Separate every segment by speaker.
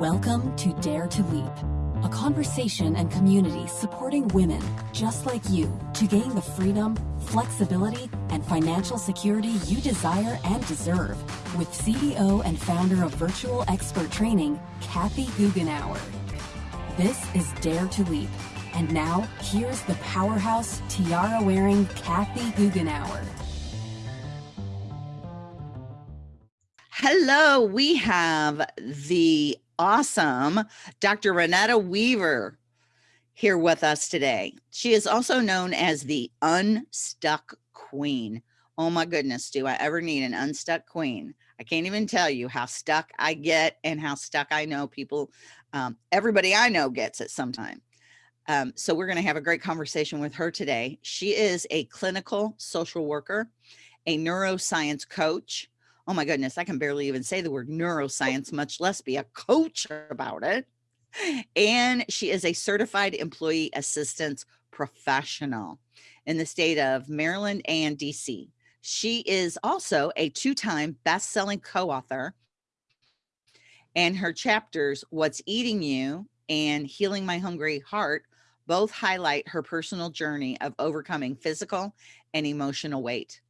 Speaker 1: Welcome to Dare to Leap, a conversation and community supporting women just like you to gain the freedom, flexibility, and financial security you desire and deserve with CEO and founder of Virtual Expert Training, Kathy Goughenour. This is Dare to Leap. And now, here's the powerhouse, tiara-wearing Kathy Goughenour.
Speaker 2: Hello, we have the awesome Dr. Renetta Weaver here with us today. She is also known as the Unstuck Queen. Oh my goodness, do I ever need an unstuck queen? I can't even tell you how stuck I get and how stuck I know people, um, everybody I know gets at some time. Um, so we're going to have a great conversation with her today. She is a clinical social worker, a neuroscience coach, oh my goodness, I can barely even say the word oh. neuroscience, much less be a coach about it. And she is a certified employee assistance professional in the state of Maryland and DC. She is also a two-time best-selling co-author and her chapters, What's Eating You and Healing My Hungry Heart, both highlight her personal journey of overcoming physical and emotional weight.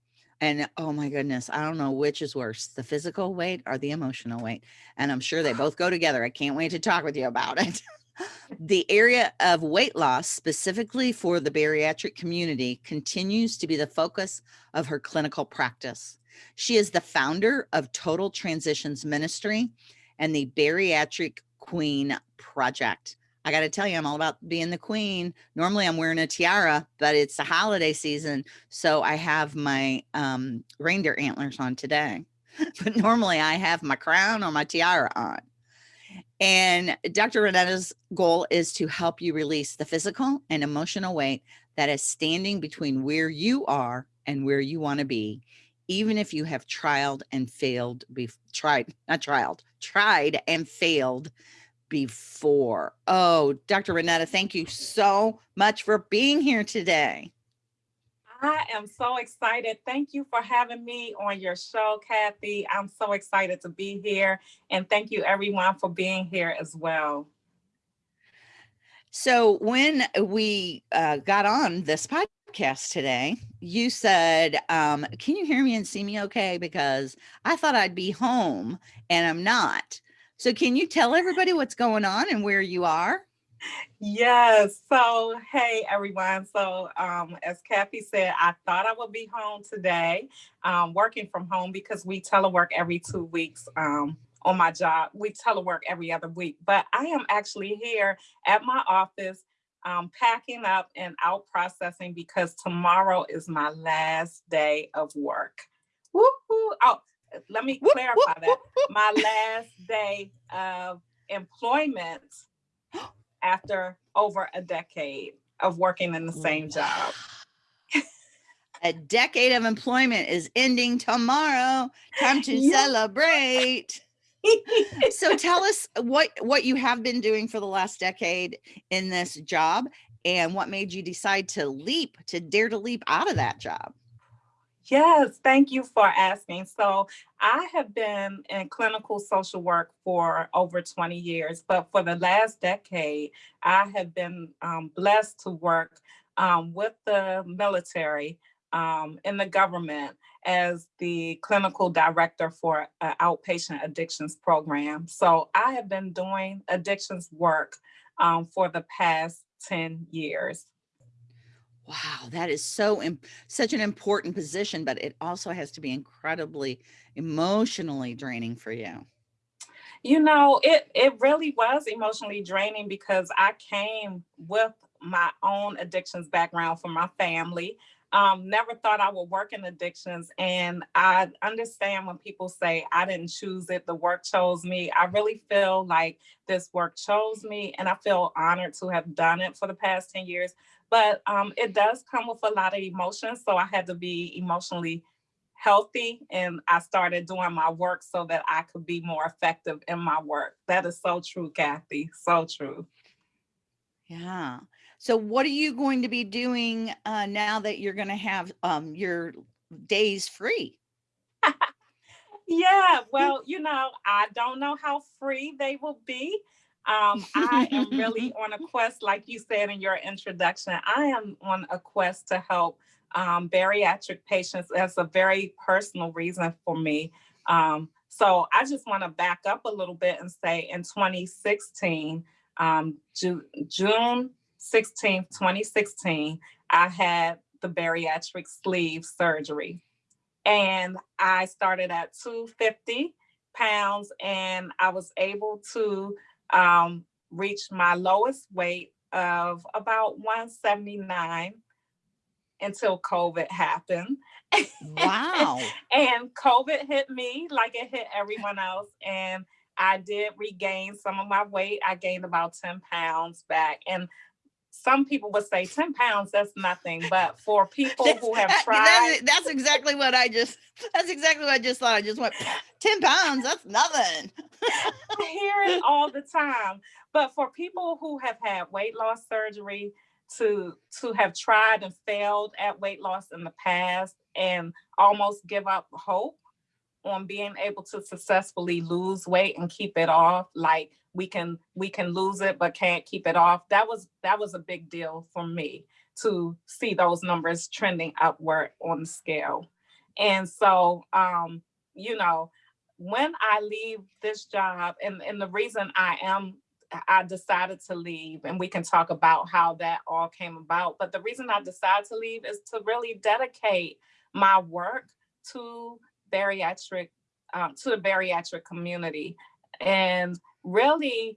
Speaker 2: And oh my goodness, I don't know which is worse, the physical weight or the emotional weight. And I'm sure they both go together. I can't wait to talk with you about it. the area of weight loss, specifically for the bariatric community, continues to be the focus of her clinical practice. She is the founder of Total Transitions Ministry and the Bariatric Queen Project. I got to tell you, I'm all about being the queen. Normally I'm wearing a tiara, but it's the holiday season. So I have my um, reindeer antlers on today, but normally I have my crown or my tiara on. And Dr. Renetta's goal is to help you release the physical and emotional weight that is standing between where you are and where you want to be, even if you have tried and failed, be tried, not tried, tried and failed before. Oh, Dr. Renetta, thank you so much for being here today.
Speaker 3: I am so excited. Thank you for having me on your show, Kathy. I'm so excited to be here. And thank you everyone for being here as well.
Speaker 2: So when we uh, got on this podcast today, you said, um, can you hear me and see me okay? Because I thought I'd be home and I'm not. So can you tell everybody what's going on and where you are?
Speaker 3: Yes. So, hey, everyone. So, um, as Kathy said, I thought I would be home today, um, working from home because we telework every two weeks um, on my job. We telework every other week, but I am actually here at my office um, packing up and out processing because tomorrow is my last day of work. Woo-hoo. Oh, let me clarify that. My last day of employment after over a decade of working in the same job.
Speaker 2: a decade of employment is ending tomorrow. Time to yeah. celebrate. so tell us what what you have been doing for the last decade in this job and what made you decide to leap to dare to leap out of that job
Speaker 3: Yes, thank you for asking. So I have been in clinical social work for over 20 years, but for the last decade, I have been um, blessed to work um, with the military um, in the government as the clinical director for an outpatient addictions program. So I have been doing addictions work um, for the past 10 years.
Speaker 2: Wow, that is so such an important position, but it also has to be incredibly emotionally draining for you.
Speaker 3: You know, it it really was emotionally draining because I came with my own addictions background from my family. Um, never thought I would work in addictions. And I understand when people say I didn't choose it, the work chose me. I really feel like this work chose me and I feel honored to have done it for the past 10 years but um, it does come with a lot of emotions. So I had to be emotionally healthy and I started doing my work so that I could be more effective in my work. That is so true, Kathy, so true.
Speaker 2: Yeah. So what are you going to be doing uh, now that you're going to have um, your days free?
Speaker 3: Yeah, well, you know, I don't know how free they will be. Um, I am really on a quest, like you said in your introduction, I am on a quest to help um, bariatric patients. That's a very personal reason for me. Um, so I just want to back up a little bit and say in 2016, um, Ju June 16th, 2016, I had the bariatric sleeve surgery. And I started at 250 pounds and I was able to um, reach my lowest weight of about 179 until COVID happened.
Speaker 2: Wow.
Speaker 3: and COVID hit me like it hit everyone else. And I did regain some of my weight. I gained about 10 pounds back. And some people would say 10 pounds, that's nothing. But for people who have tried.
Speaker 2: That's, that's, exactly what I just, that's exactly what I just thought. I just went 10 pounds, that's nothing.
Speaker 3: I hear it all the time. But for people who have had weight loss surgery, to to have tried and failed at weight loss in the past and almost give up hope on being able to successfully lose weight and keep it off like we can we can lose it but can't keep it off that was that was a big deal for me to see those numbers trending upward on the scale and so um you know when i leave this job and and the reason i am I decided to leave and we can talk about how that all came about. But the reason I decided to leave is to really dedicate my work to bariatric, um, to the bariatric community and really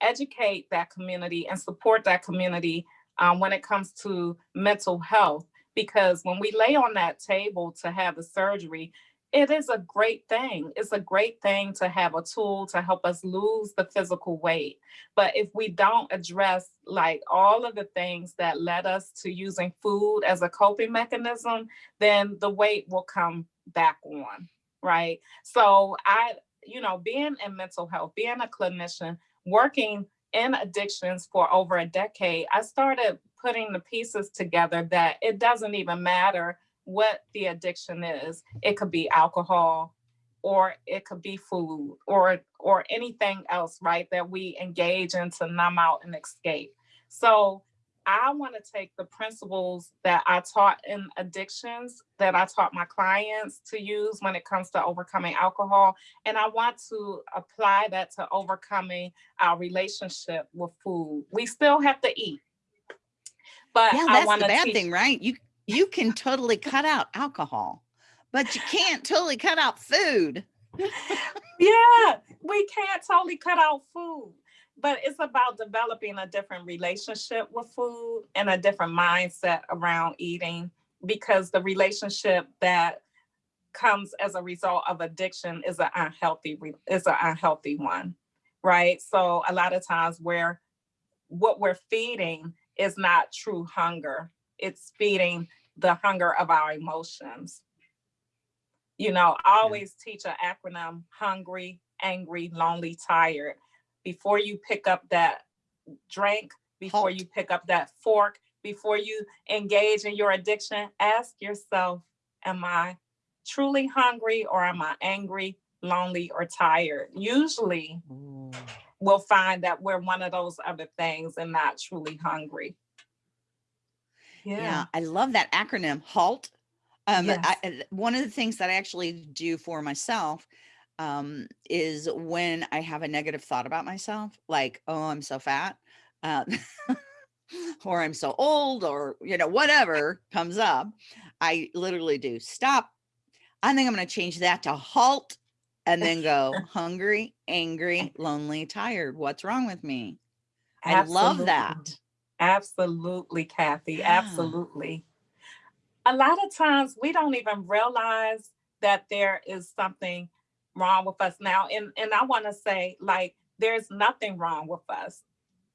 Speaker 3: educate that community and support that community um, when it comes to mental health. Because when we lay on that table to have the surgery, it is a great thing. It's a great thing to have a tool to help us lose the physical weight. But if we don't address like all of the things that led us to using food as a coping mechanism, then the weight will come back on, right? So I, you know, being in mental health, being a clinician, working in addictions for over a decade, I started putting the pieces together that it doesn't even matter what the addiction is. It could be alcohol, or it could be food, or or anything else, right? That we engage in to numb out and escape. So I want to take the principles that I taught in addictions that I taught my clients to use when it comes to overcoming alcohol. And I want to apply that to overcoming our relationship with food. We still have to eat.
Speaker 2: But yeah, that's the bad thing, right? You you can totally cut out alcohol, but you can't totally cut out food.
Speaker 3: yeah, we can't totally cut out food, but it's about developing a different relationship with food and a different mindset around eating because the relationship that comes as a result of addiction is an unhealthy is an unhealthy one right so a lot of times where what we're feeding is not true hunger it's feeding the hunger of our emotions. You know, I always teach an acronym, hungry, angry, lonely, tired. Before you pick up that drink, before you pick up that fork, before you engage in your addiction, ask yourself, am I truly hungry or am I angry, lonely, or tired? Usually mm. we'll find that we're one of those other things and not truly hungry.
Speaker 2: Yeah. yeah I love that acronym HALT. Um, yes. I, one of the things that I actually do for myself um, is when I have a negative thought about myself, like, oh, I'm so fat, uh, or I'm so old, or, you know, whatever comes up, I literally do stop. I think I'm going to change that to halt and then go hungry, angry, lonely, tired. What's wrong with me? Absolutely. I love that.
Speaker 3: Absolutely, Kathy. Yeah. Absolutely. A lot of times we don't even realize that there is something wrong with us now. And, and I want to say, like, there's nothing wrong with us.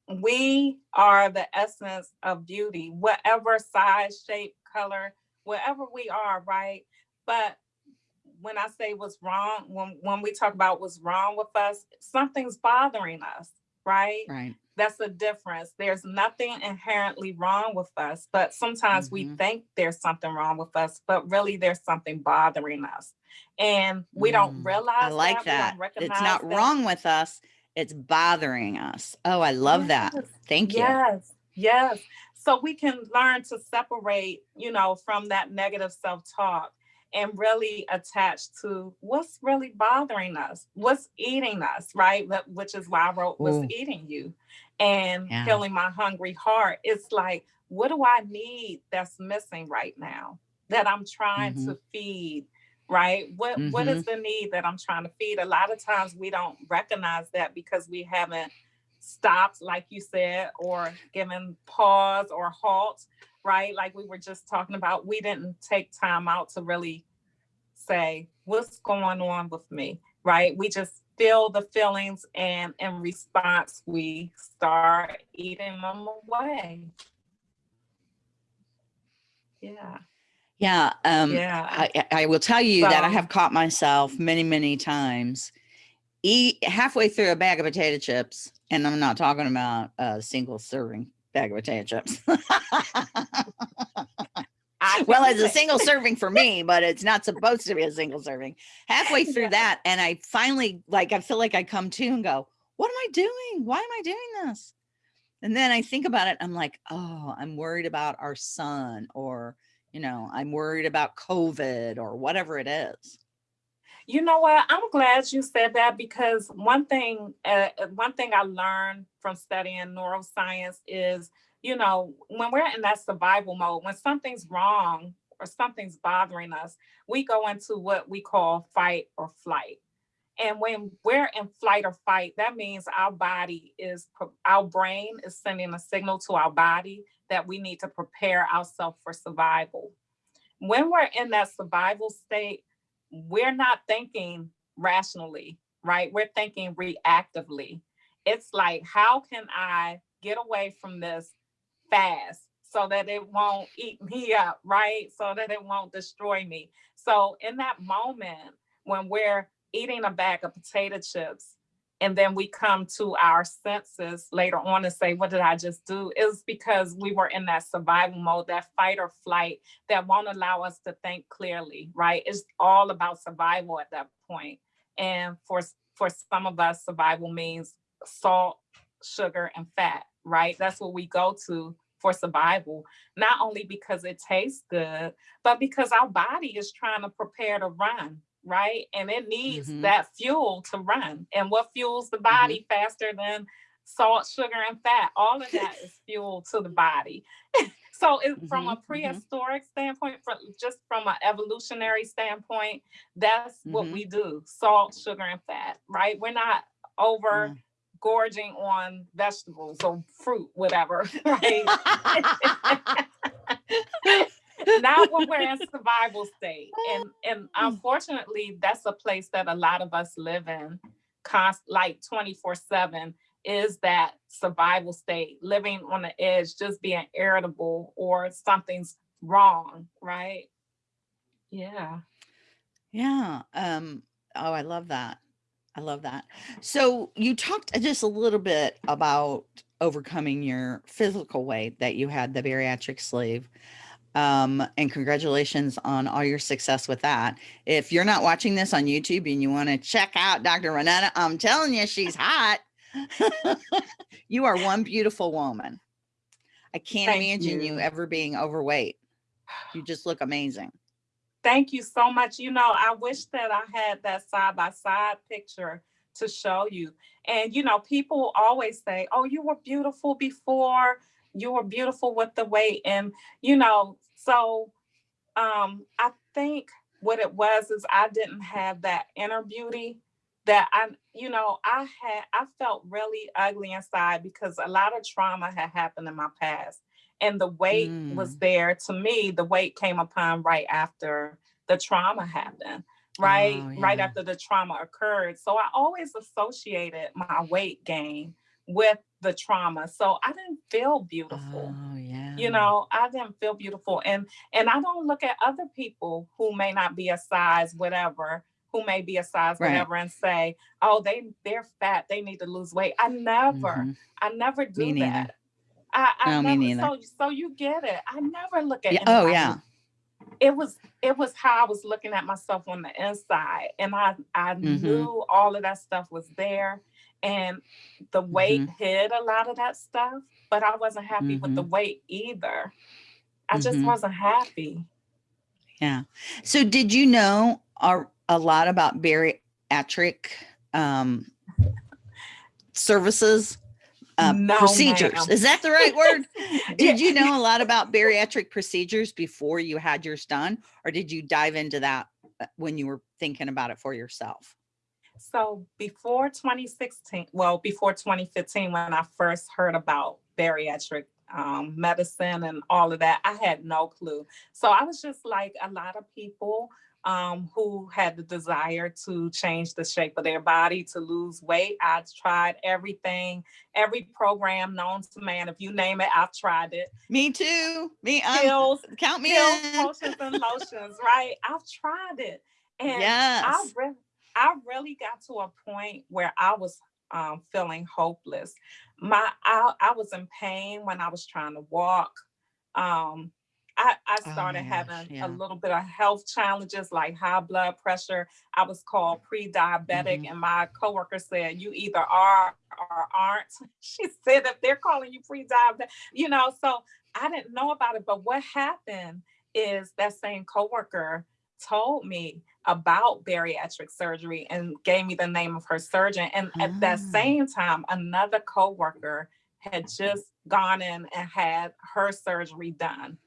Speaker 3: We are the essence of beauty, whatever size, shape, color, wherever we are, right? But when I say what's wrong, when, when we talk about what's wrong with us, something's bothering us, right?
Speaker 2: Right
Speaker 3: That's the difference. There's nothing inherently wrong with us, but sometimes we
Speaker 2: Mhm.
Speaker 3: think there's something wrong with us, but really there's something bothering us. And we don't
Speaker 2: Mm,
Speaker 3: realize
Speaker 2: I like
Speaker 3: that. Don't
Speaker 2: that. It's not
Speaker 3: that.
Speaker 2: wrong with us. It's bothering us. Oh, I love that. Thank you.
Speaker 3: Yes, yes. So we can learn to separate, you know, from that negative self-talk and really attach to what's really bothering us, what's eating us, right? Which is why I wrote What's
Speaker 2: Ooh.
Speaker 3: Eating You and
Speaker 2: Yeah.
Speaker 3: Healing My Hungry Heart. It's like, what do I need that's missing right now that I'm trying
Speaker 2: Mm-hmm.
Speaker 3: to feed? Right? What what is mm-hmm. the need that I'm trying to feed? A lot of times we don't recognize that because we haven't stopped, like you said, or given pause or halt, right? Like we were just talking about, we didn't take time out to really say, what's going on with me, right? We just feel the feelings and in response, we start eating them away. Yeah,
Speaker 2: Yeah. Um,
Speaker 3: yeah.
Speaker 2: I, I- will tell you that I have caught myself many, many times eat halfway through a bag of potato chips, and I'm not talking about a single serving bag of potato chips. Well, it's a single serving for me, but it's not supposed to be a single serving. Halfway through that, and I finally like I feel like I come to and go, "What am I doing? Why am I doing this?" And then I think about it. I'm like, "Oh, I'm worried about our son, or you know, I'm worried about COVID, or whatever it is."
Speaker 3: You know what? I'm glad you said that because one thing, uh, uh, one thing I learned from studying neuroscience is, you know, when we're in that survival mode, when something's wrong or something's bothering us, we go into what we call fight or flight. And when we're in flight or fight, that means our body is, our brain is sending a signal to our body that we need to prepare ourselves for survival. When we're in that survival state, we're not thinking rationally, right? We're thinking reactively. It's like, how can I get away from this fast so that it won't eat me up, right? So that it won't destroy me. So in that moment, when we're eating a bag of potato chips, and then we come to our senses later on and say, what did I just do? It's because we were in that survival mode, that fight or flight that won't allow us to think clearly, right? It's all about survival at that point. And for, for some of us, survival means salt, sugar, and fat, right? That's what we go to for survival, not only because it tastes good, but because our body is trying to prepare to run, right? And it needs
Speaker 2: Mhm.
Speaker 3: that fuel to run. And what fuels the body faster than salt, sugar, and fat? All of that is fuel to the body. so it, from a
Speaker 2: Mhm, mhm.
Speaker 3: prehistoric standpoint, from just from an evolutionary standpoint, that's what
Speaker 2: Mhm.
Speaker 3: we do: salt, sugar, and fat. Right? We're not over gorging on vegetables or fruit, whatever. Right? not when we're in survival state and and unfortunately that's a place that a lot of us live in const like 24 7 is that survival state living on the edge just being irritable or something's wrong right yeah
Speaker 2: Yeah. Um, oh, I love that. I love that. So you talked just a little bit about overcoming your physical weight that you had the bariatric sleeve. Um, and congratulations on all your success with that. If you're not watching this on YouTube and you want to check out Dr. Renetta, I'm telling you, she's hot. you are one beautiful woman. I can't
Speaker 3: Thank
Speaker 2: imagine you
Speaker 3: you.
Speaker 2: ever being overweight. You just look amazing.
Speaker 3: Thank you so much. You know, I wish that I had that side by side picture to show you. And, you know, people always say, oh, you were beautiful before, you were beautiful with the weight. And, you know, so um, I think what it was is I didn't have that inner beauty that I, you know, I had, I felt really ugly inside because a lot of trauma had happened in my past and the weight was
Speaker 2: Mm.
Speaker 3: there to me the weight came upon right after the trauma happened right
Speaker 2: Oh,
Speaker 3: right after the trauma occurred so i always associated my weight gain with the trauma so i didn't feel beautiful
Speaker 2: Oh, yeah.
Speaker 3: you know i didn't feel beautiful and and i don't look at other people who may not be a size whatever who may be a size
Speaker 2: Right.
Speaker 3: whatever and say, "Oh, they they're fat. They need to lose weight." I never,
Speaker 2: Mhm.
Speaker 3: I never do
Speaker 2: Me neither.
Speaker 3: that. I, I
Speaker 2: No, me
Speaker 3: never.
Speaker 2: neither.
Speaker 3: So so you get it. I never look at.
Speaker 2: Yeah, oh, yeah.
Speaker 3: It was it was how I was looking at myself on the inside, and I I
Speaker 2: Mhm.
Speaker 3: knew all of that stuff was there, and the weight
Speaker 2: Mm-hmm.
Speaker 3: hid a lot of that stuff, but I wasn't happy with the weight either. I just
Speaker 2: Mhm.
Speaker 3: wasn't happy.
Speaker 2: Yeah. So did you know a, a lot about bariatric um, services, uh,
Speaker 3: No,
Speaker 2: procedures?
Speaker 3: ma'am.
Speaker 2: Is that the right word? did you know a lot about bariatric procedures before you had yours done, or did you dive into that uh, when you were thinking about it for yourself?
Speaker 3: So before 2016, well, before 2015, when I first heard about bariatric um, medicine and all of that, I had no clue. So I was just like a lot of people um, who had the desire to change the shape of their body, to lose weight. I tried everything, every program known to man. If you name it, I've tried it.
Speaker 2: Me too. Me,
Speaker 3: Pills,
Speaker 2: count me
Speaker 3: pills,
Speaker 2: in.
Speaker 3: potions, and lotions, right? I've tried it. And I
Speaker 2: Yes.
Speaker 3: I really got to a point where I was um, feeling hopeless. My, I, I was in pain when I was trying to walk. Um, I, I
Speaker 2: Oh,
Speaker 3: started
Speaker 2: yeah,
Speaker 3: having
Speaker 2: yeah.
Speaker 3: a little bit of health challenges like high blood pressure. I was called pre-diabetic,
Speaker 2: Mhm.
Speaker 3: and my coworker said, "You either are or aren't." She said, "If they're calling you pre-diabetic, you know." So I didn't know about it, but what happened is that same coworker told me about bariatric surgery and gave me the name of her surgeon. And at that
Speaker 2: Ah.
Speaker 3: same time, another coworker had just gone in and had her surgery done.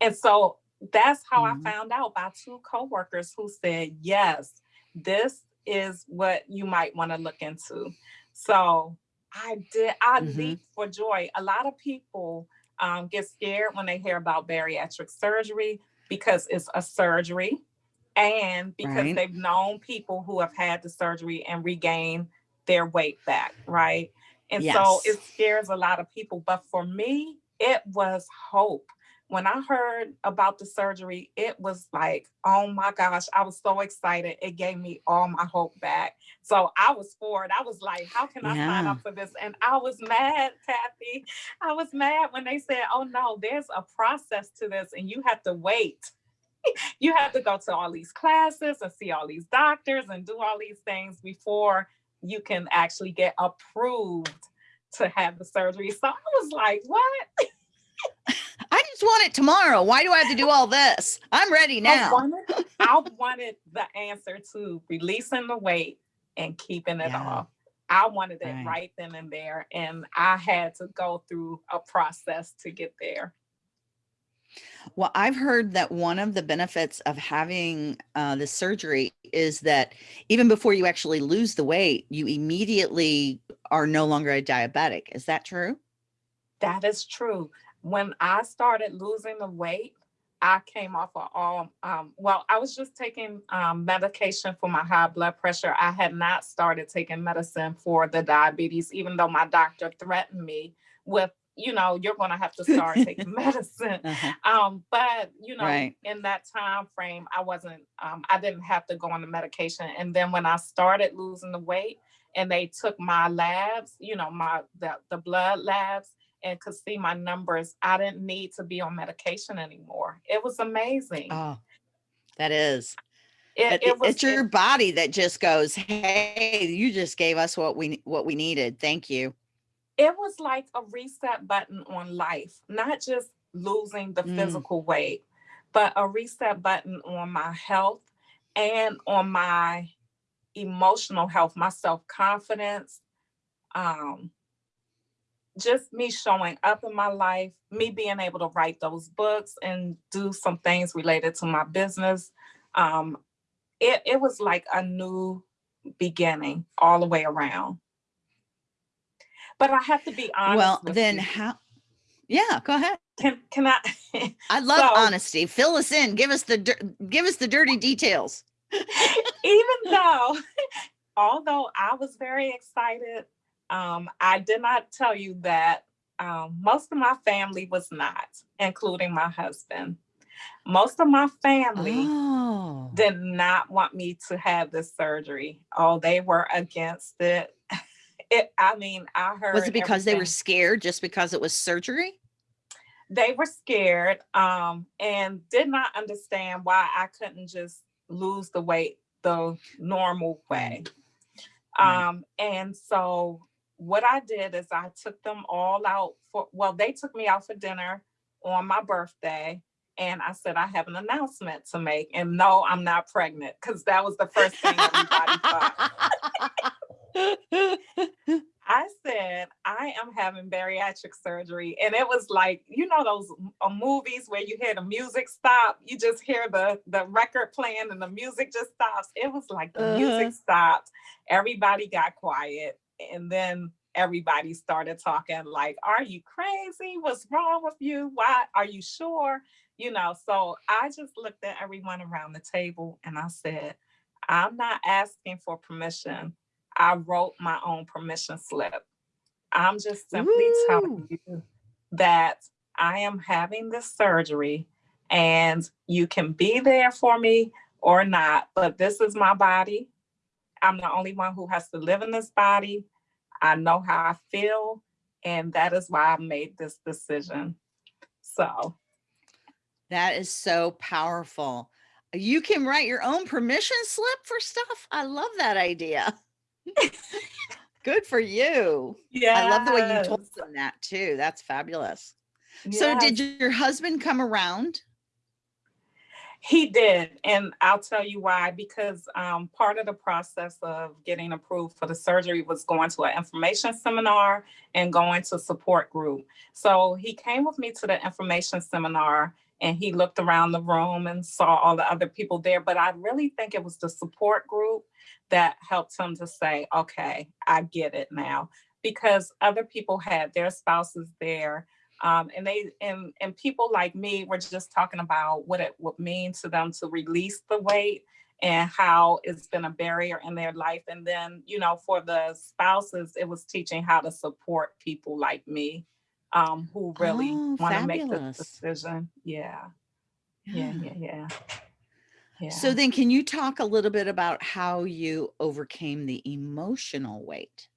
Speaker 3: And so that's how
Speaker 2: Mhm.
Speaker 3: I found out by two coworkers who said, yes, this is what you might want to look into. So I did, I
Speaker 2: Mhm.
Speaker 3: leaped for joy. A lot of people um, get scared when they hear about bariatric surgery because it's a surgery and because
Speaker 2: Right.
Speaker 3: they've known people who have had the surgery and regained their weight back, right? And so it scares a lot of people. But for me, it was hope. When I heard about the surgery, it was like, oh my gosh, I was so excited. It gave me all my hope back. So I was for it. I was like, how can I sign up for this? And I was mad, Kathy. I was mad when they said, oh no, there's a process to this and you have to wait. you have to go to all these classes and see all these doctors and do all these things before you can actually get approved to have the surgery. So I was like, what?
Speaker 2: I just want it tomorrow. Why do I have to do all this? I'm ready
Speaker 3: I
Speaker 2: now.
Speaker 3: wanted, I wanted the answer to releasing the weight and keeping it
Speaker 2: Yeah.
Speaker 3: off. I wanted it
Speaker 2: Right.
Speaker 3: right then and there. And I had to go through a process to get there.
Speaker 2: Well, I've heard that one of the benefits of having uh, the surgery is that even before you actually lose the weight, you immediately are no longer a diabetic. Is that true?
Speaker 3: That is true. When I started losing the weight, I came off of all, um, well, I was just taking um, medication for my high blood pressure. I had not started taking medicine for the diabetes, even though my doctor threatened me with, you know, you're going to have to start taking medicine.
Speaker 2: Uh-huh.
Speaker 3: Um, but you know,
Speaker 2: Right.
Speaker 3: in that time frame, I wasn't, um, I didn't have to go on the medication. And then when I started losing the weight and they took my labs, you know, my the, the blood labs and could see my numbers, I didn't need to be on medication anymore. It was amazing.
Speaker 2: Oh, that is.
Speaker 3: It-
Speaker 2: it
Speaker 3: was
Speaker 2: it's your body that just goes, "Hey, you just gave us what we what we needed. Thank you."
Speaker 3: It was like a reset button on life, not just losing the
Speaker 2: Mm.
Speaker 3: physical weight, but a reset button on my health and on my emotional health, my self confidence, um, just me showing up in my life, me being able to write those books and do some things related to my business. Um, it, it was like a new beginning all the way around. But I have to be honest.
Speaker 2: well, then
Speaker 3: you.
Speaker 2: how? Yeah, go ahead.
Speaker 3: can can I?
Speaker 2: I love
Speaker 3: So-
Speaker 2: honesty. Fill us in. Give us the give us the dirty details.
Speaker 3: even though, although I was very excited, um, I did not tell you that um, most of my family was not, including my husband. Most of my family
Speaker 2: Oh.
Speaker 3: did not want me to have this surgery. Oh, they were against it. It, I mean, I heard.
Speaker 2: Was it because they were scared just because it was surgery?
Speaker 3: They were scared um, and did not understand why I couldn't just lose the weight the normal way. Um, and so what I did is I took them all out for, well, they took me out for dinner on my birthday. And I said, I have an announcement to make. And no, I'm not pregnant because that was the first thing everybody thought. I said, I am having bariatric surgery. And it was like, you know, those uh, movies where you hear the music stop, you just hear the, the record playing and the music just stops. It was like the
Speaker 2: Uh-huh.
Speaker 3: music stopped, everybody got quiet. And then everybody started talking like, are you crazy? What's wrong with you? Why are you sure? You know, so I just looked at everyone around the table and I said, I'm not asking for permission. I wrote my own permission slip. I'm just simply telling you that I am having this surgery and you can be there for me or not, but this is my body. I'm the only one who has to live in this body. I know how I feel, and that is why I made this decision. So,
Speaker 2: That is so powerful. You can write your own permission slip for stuff. I love that idea. Good for you.
Speaker 3: yeah.
Speaker 2: I love the way you told them that too. That's fabulous. So did your husband come around?
Speaker 3: He did, and I'll tell you why. Because um, part of the process of getting approved for the surgery was going to an information seminar and going to support group. So he came with me to the information seminar, and he looked around the room and saw all the other people there. But I really think it was the support group that helped him to say, "Okay, I get it now," because other people had their spouses there um, and they and and people like me were just talking about what it would mean to them to release the weight and how it's been a barrier in their life and then you know for the spouses it was teaching how to support people like me um, who really
Speaker 2: Oh,
Speaker 3: want to make the decision yeah yeah yeah yeah yeah
Speaker 2: So then can you talk a little bit about how you overcame the emotional weight?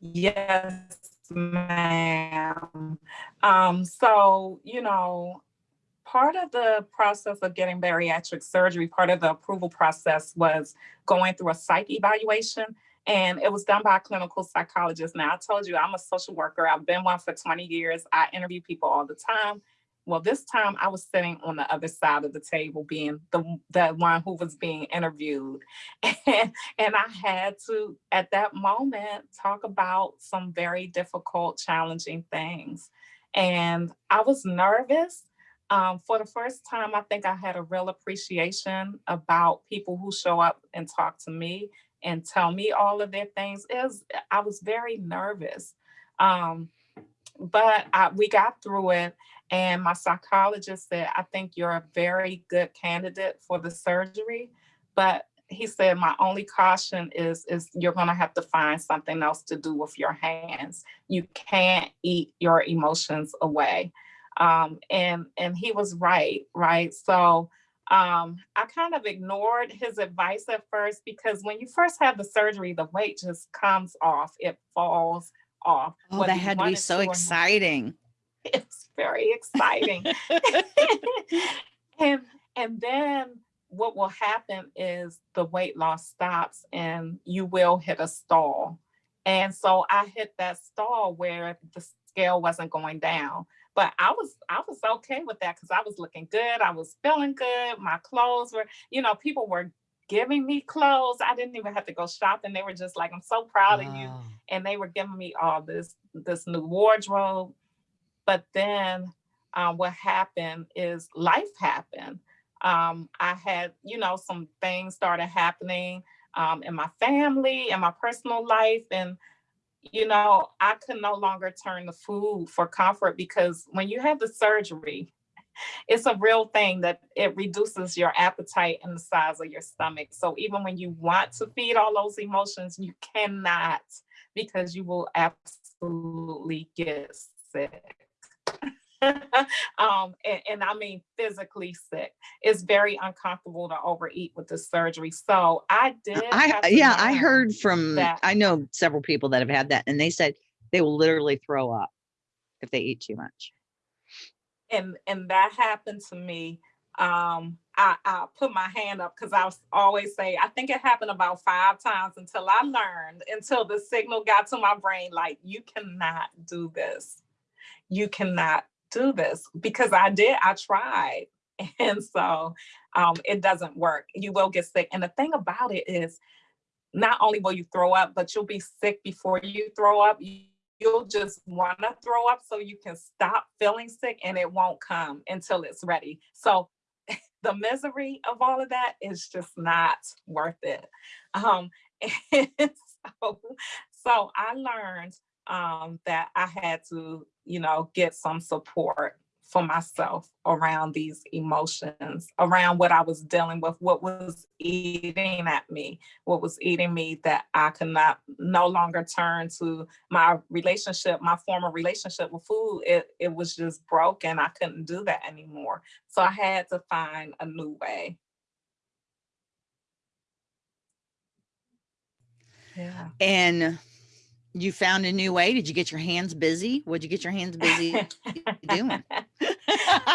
Speaker 3: Yes, ma'am. Um, so, you know, part of the process of getting bariatric surgery, part of the approval process was going through a psych evaluation. And it was done by a clinical psychologist. Now, I told you I'm a social worker. I've been one for 20 years. I interview people all the time. Well, this time I was sitting on the other side of the table, being the, the one who was being interviewed. And, and I had to, at that moment, talk about some very difficult, challenging things. And I was nervous. Um, for the first time, I think I had a real appreciation about people who show up and talk to me and tell me all of their things. It was, I was very nervous. Um, but I, we got through it. And my psychologist said, I think you're a very good candidate for the surgery. But he said, my only caution is, is you're gonna have to find something else to do with your hands. You can't eat your emotions away. Um, and, and he was right, right? So um, I kind of ignored his advice at first because when you first have the surgery, the weight just comes off, it falls off.
Speaker 2: Oh, that had to be so exciting.
Speaker 3: It's very exciting. and and then what will happen is the weight loss stops and you will hit a stall. And so I hit that stall where the scale wasn't going down. But I was I was okay with that because I was looking good. I was feeling good. My clothes were, you know, people were giving me clothes. I didn't even have to go shopping. They were just like, I'm so proud of you and they were giving me all this this new wardrobe but then um, what happened is life happened um, i had you know some things started happening um, in my family and my personal life and you know i could no longer turn to food for comfort because when you have the surgery it's a real thing that it reduces your appetite and the size of your stomach. So even when you want to feed all those emotions you cannot because you will absolutely get sick um, and, and, I mean physically sick. It's very uncomfortable to overeat with the surgery. So I did.
Speaker 2: I yeah, I heard from that. I know several people that have had that, and they said they will literally throw up if they eat too much.
Speaker 3: And and that happened to me. Um, I, I put my hand up because I always say, I think it happened about five times until I learned, until the signal got to my brain, like, you cannot do this. You cannot do this because I did, I tried. And so um, it doesn't work. You will get sick. And the thing about it is not only will you throw up, but you'll be sick before you throw up. You'll just want to throw up so you can stop feeling sick and it won't come until it's ready. So the misery of all of that is just not worth it. Um, so, so I learned um, that I had to, you know, get some support for myself around these emotions, around what I was dealing with, what was eating at me, what was eating me that I could not no longer turn to my relationship, my former relationship with food. It, it was just broken. I couldn't do that anymore. So I had to find a new way.
Speaker 2: Yeah. And you found a new way. Did you get your hands busy? What'd you get your hands busy doing?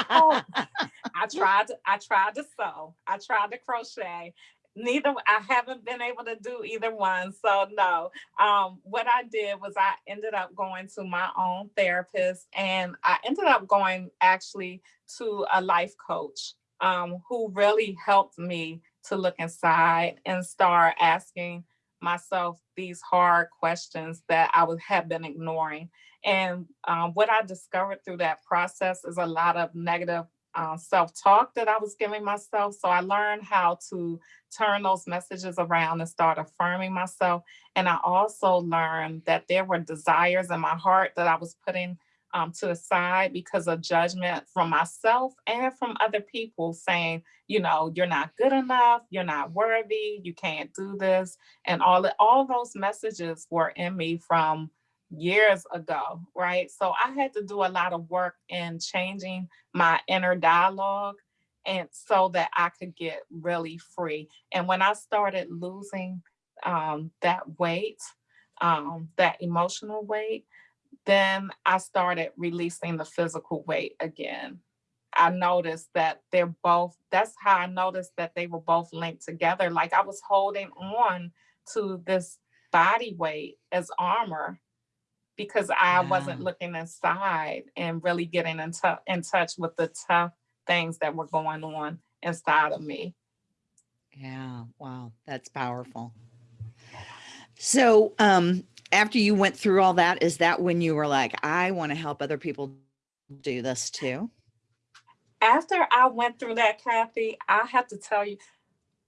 Speaker 3: oh, I tried to, I tried to sew. I tried to crochet. Neither I haven't been able to do either one. So no. Um, what I did was I ended up going to my own therapist and I ended up going actually to a life coach um, who really helped me to look inside and start asking myself these hard questions that I would have been ignoring. And um, what I discovered through that process is a lot of negative uh, self-talk that I was giving myself. So I learned how to turn those messages around and start affirming myself. And I also learned that there were desires in my heart that I was putting um, to the side because of judgment from myself and from other people saying, you know, you're not good enough, you're not worthy, you can't do this. And all, all those messages were in me from years ago, right? So I had to do a lot of work in changing my inner dialogue and so that I could get really free. And when I started losing um, that weight, um, that emotional weight, then I started releasing the physical weight again. I noticed that they're both, that's how I noticed that they were both linked together. Like I was holding on to this body weight as armor because I wasn't looking inside and really getting in, in touch with the tough things that were going on inside of me.
Speaker 2: Yeah, wow, that's powerful. So um, after you went through all that, is that when you were like, I want to help other people do this too?
Speaker 3: After I went through that, Kathy, I have to tell you,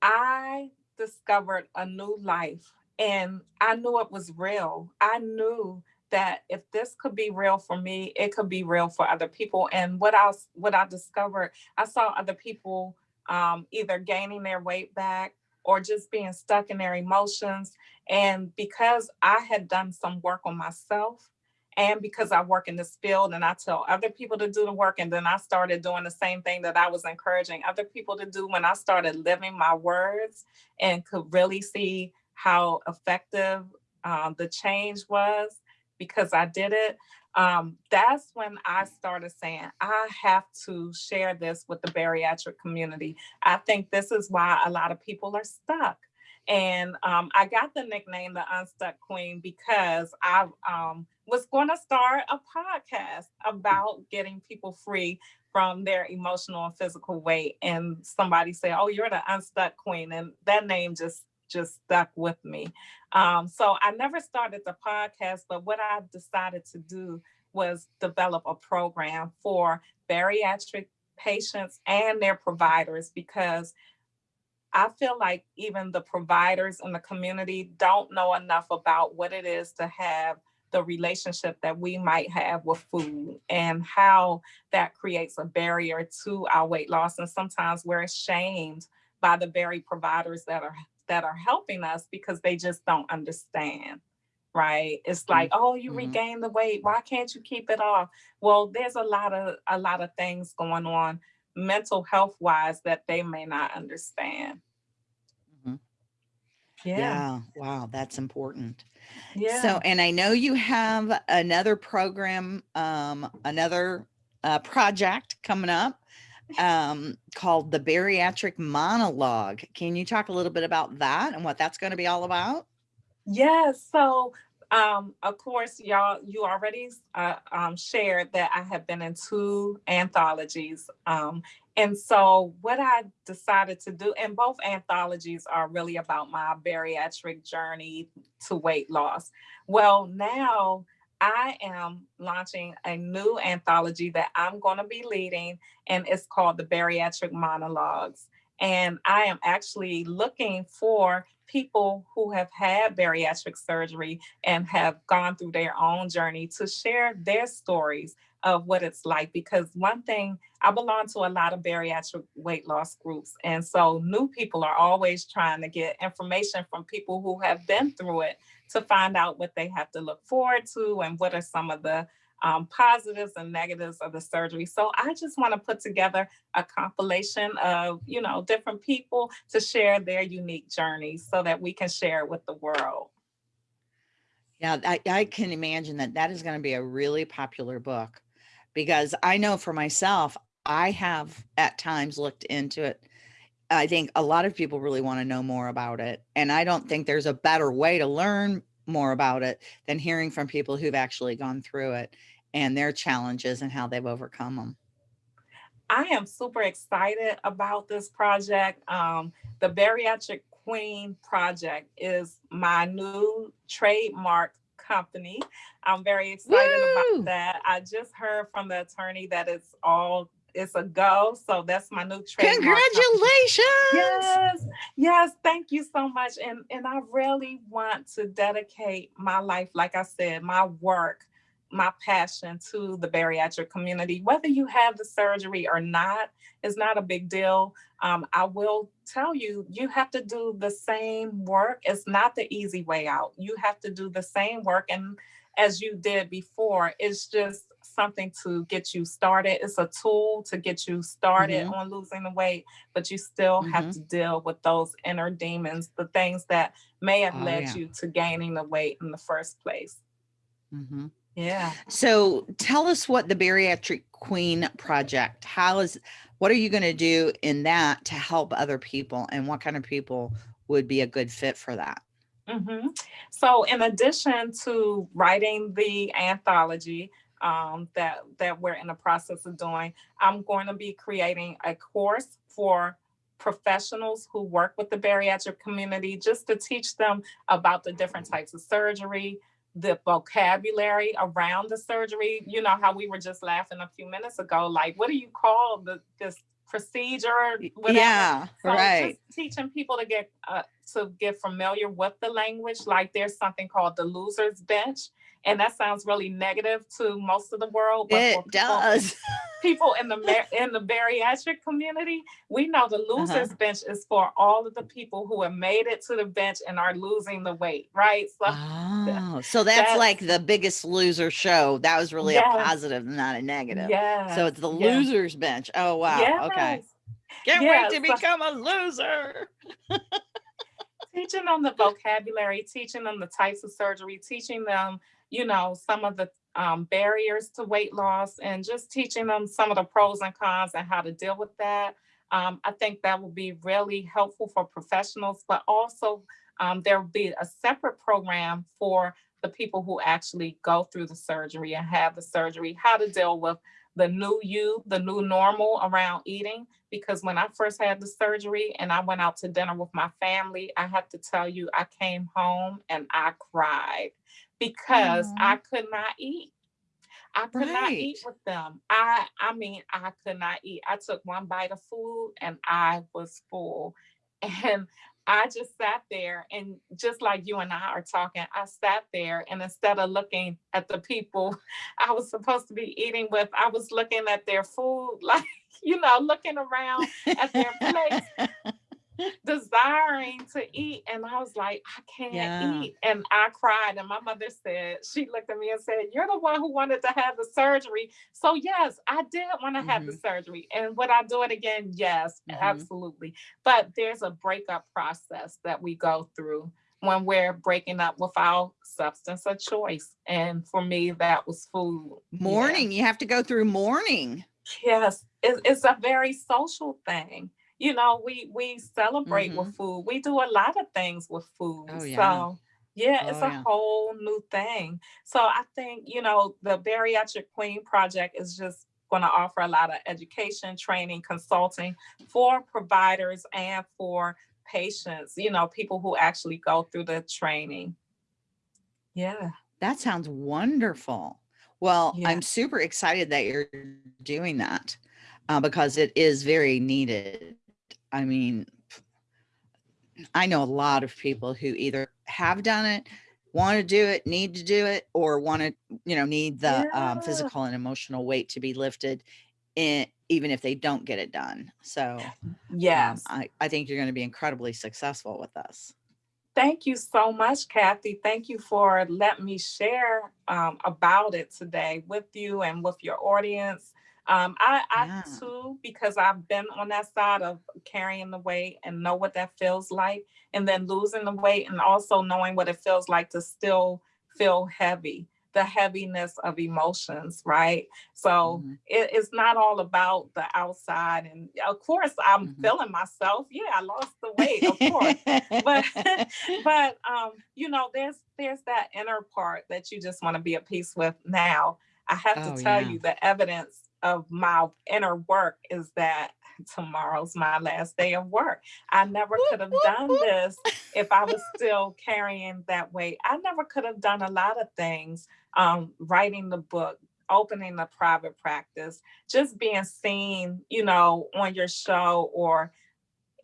Speaker 3: I discovered a new life and I knew it was real. I knew that if this could be real for me, it could be real for other people. And what I what I discovered, I saw other people um, either gaining their weight back or just being stuck in their emotions. And because I had done some work on myself, and because I work in this field and I tell other people to do the work, and then I started doing the same thing that I was encouraging other people to do when I started living my words and could really see how effective um, the change was because I did it um, that's when I started saying, I have to share this with the bariatric community. I think this is why a lot of people are stuck. And um, I got the nickname the Unstuck Queen because I um, was going to start a podcast about getting people free from their emotional and physical weight. And somebody said, oh, you're the Unstuck Queen. And that name just just stuck with me. Um, so I never started the podcast, but what I decided to do was develop a program for bariatric patients and their providers because I feel like even the providers in the community don't know enough about what it is to have the relationship that we might have with food and how that creates a barrier to our weight loss. And sometimes we're ashamed by the very providers that are that are helping us because they just don't understand, right? It's like, oh, you
Speaker 2: Mhm.
Speaker 3: regained the weight. Why can't you keep it off? Well, there's a lot of a lot of things going on mental health wise that they may not understand.
Speaker 2: Mhm.
Speaker 3: Yeah.
Speaker 2: Yeah. Wow. That's important.
Speaker 3: Yeah.
Speaker 2: So, and I know you have another program, um, another uh, project coming up um, called the Bariatric Monologue. Can you talk a little bit about that and what that's going to be all about?
Speaker 3: Yes. So, um, of course, y'all, you already uh, um, shared that I have been in two anthologies. Um, and so, what I decided to do, and both anthologies are really about my bariatric journey to weight loss. Well, now I am launching a new anthology that I'm going to be leading, and it's called the Bariatric Monologues. And I am actually looking for people who have had bariatric surgery and have gone through their own journey to share their stories of what it's like. Because one thing, I belong to a lot of bariatric weight loss groups. And so new people are always trying to get information from people who have been through it to find out what they have to look forward to and what are some of the um, positives and negatives of the surgery. So I just want to put together a compilation of, you know, different people to share their unique journeys so that we can share it with the world.
Speaker 2: Yeah, I, I can imagine that that is going to be a really popular book because I know for myself, I have at times looked into it. I think a lot of people really want to know more about it. And I don't think there's a better way to learn more about it than hearing from people who've actually gone through it and their challenges and how they've overcome them.
Speaker 3: I am super excited about this project. Um, the Bariatric Queen Project is my new trademark company. I'm very excited
Speaker 2: Woo!
Speaker 3: about that. I just heard from the attorney that it's all it's a go. So that's my new trademark.
Speaker 2: Congratulations.
Speaker 3: Yes, yes, thank you so much. And and I really want to dedicate my life, like I said, my work, my passion to the bariatric community. Whether you have the surgery or not is not a big deal. Um, I will tell you, you have to do the same work. It's not the easy way out. You have to do the same work. And as you did before, it's just something to get you started. It's a tool to get you started on losing the weight, but you still have
Speaker 2: Mhm.
Speaker 3: to deal with those inner demons, the things that may have
Speaker 2: Oh,
Speaker 3: led
Speaker 2: yeah.
Speaker 3: you to gaining the weight in the first place.
Speaker 2: Mhm.
Speaker 3: Yeah.
Speaker 2: So tell us what the Bariatric Queen Project, how is, what are you going to do in that to help other people and what kind of people would be a good fit for that?
Speaker 3: hmm So in addition to writing the anthology um, that, that we're in the process of doing, I'm going to be creating a course for professionals who work with the bariatric community just to teach them about the different types of surgery, the vocabulary around the surgery. You know how we were just laughing a few minutes ago, like what do you call the this procedure? whatever?
Speaker 2: Yeah,
Speaker 3: So
Speaker 2: right.
Speaker 3: teaching people to get uh, to get familiar with the language. Like there's something called the loser's bench, and that sounds really negative to most of the world. But
Speaker 2: It
Speaker 3: people,
Speaker 2: does.
Speaker 3: people in the in the bariatric community, we know the
Speaker 2: Uh-huh.
Speaker 3: loser's bench is for all of the people who have made it to the bench and are losing the weight, right? So
Speaker 2: Oh, so that's
Speaker 3: that's-
Speaker 2: like the biggest loser show. That was really a positive, not a negative.
Speaker 3: yeah,
Speaker 2: So it's the
Speaker 3: yes,
Speaker 2: losers bench. Oh, wow. Okay.
Speaker 3: yes.
Speaker 2: Can't
Speaker 3: Yes,
Speaker 2: wait to
Speaker 3: so-
Speaker 2: become a loser.
Speaker 3: teaching them the vocabulary, teaching them the types of surgery, teaching them, you know, some of the um, barriers to weight loss, and just teaching them some of the pros and cons and how to deal with that. Um, I think that will be really helpful for professionals, but also um, there will be a separate program for the people who actually go through the surgery and have the surgery, how to deal with the new you, the new normal around eating. Because when I first had the surgery and I went out to dinner with my family, I have to tell you, I came home and I cried because mm-hmm. I could not eat. I could not eat with them. I I mean, I could not eat. I took one bite of food and I was full. And I just sat there and just like you and I are talking, I sat there and instead of looking at the people I was supposed to be eating with, I was looking at their food, like, you know, looking around at their plates. Desiring to eat. And I was like, I can't
Speaker 2: Yeah.
Speaker 3: eat. And I cried. And my mother said, she looked at me and said, You're the one who wanted to have the surgery. So, yes, I did want to have the surgery. And would I do it again? Yes,
Speaker 2: Mhm.
Speaker 3: absolutely. But there's a breakup process that we go through when we're breaking up with our substance of choice. And for me, that was food. Yeah.
Speaker 2: Mourning. You have to go through mourning.
Speaker 3: Yes, it, it's a very social thing. You know, we we celebrate
Speaker 2: Mhm.
Speaker 3: with food. We do a lot of things with food.
Speaker 2: Oh, yeah.
Speaker 3: So yeah, it's
Speaker 2: Oh,
Speaker 3: a
Speaker 2: yeah.
Speaker 3: whole new thing. So I think, you know, the Bariatric Queen Project is just going to offer a lot of education, training, consulting for providers and for patients, you know, people who actually go through the training. Yeah.
Speaker 2: That sounds wonderful. Well,
Speaker 3: Yeah.
Speaker 2: I'm super excited that you're doing that uh, because it is very needed. I mean, I know a lot of people who either have done it, want to do it, need to do it, or want to, you know, need the um, physical and emotional weight to be lifted, in, even if they don't get it done. So um,
Speaker 3: Yes.
Speaker 2: I, I think you're going to be incredibly successful with this.
Speaker 3: Thank you so much, Kathy. Thank you for letting me share um, about it today with you and with your audience. Um, I, I
Speaker 2: Yeah.
Speaker 3: too, because I've been on that side of carrying the weight and know what that feels like, and then losing the weight, and also knowing what it feels like to still feel heavy, the heaviness of emotions, right? So
Speaker 2: Mhm.
Speaker 3: it, it's not all about the outside. And of course, I'm
Speaker 2: Mhm.
Speaker 3: feeling myself. Yeah, I lost the weight, of course but but um you know there's there's that inner part that you just want to be at peace with now i have
Speaker 2: Oh,
Speaker 3: to tell
Speaker 2: yeah.
Speaker 3: you the evidence of my inner work is that tomorrow's my last day of work i never could have done this if i was still carrying that weight i never could have done a lot of things um writing the book opening the private practice just being seen you know on your show or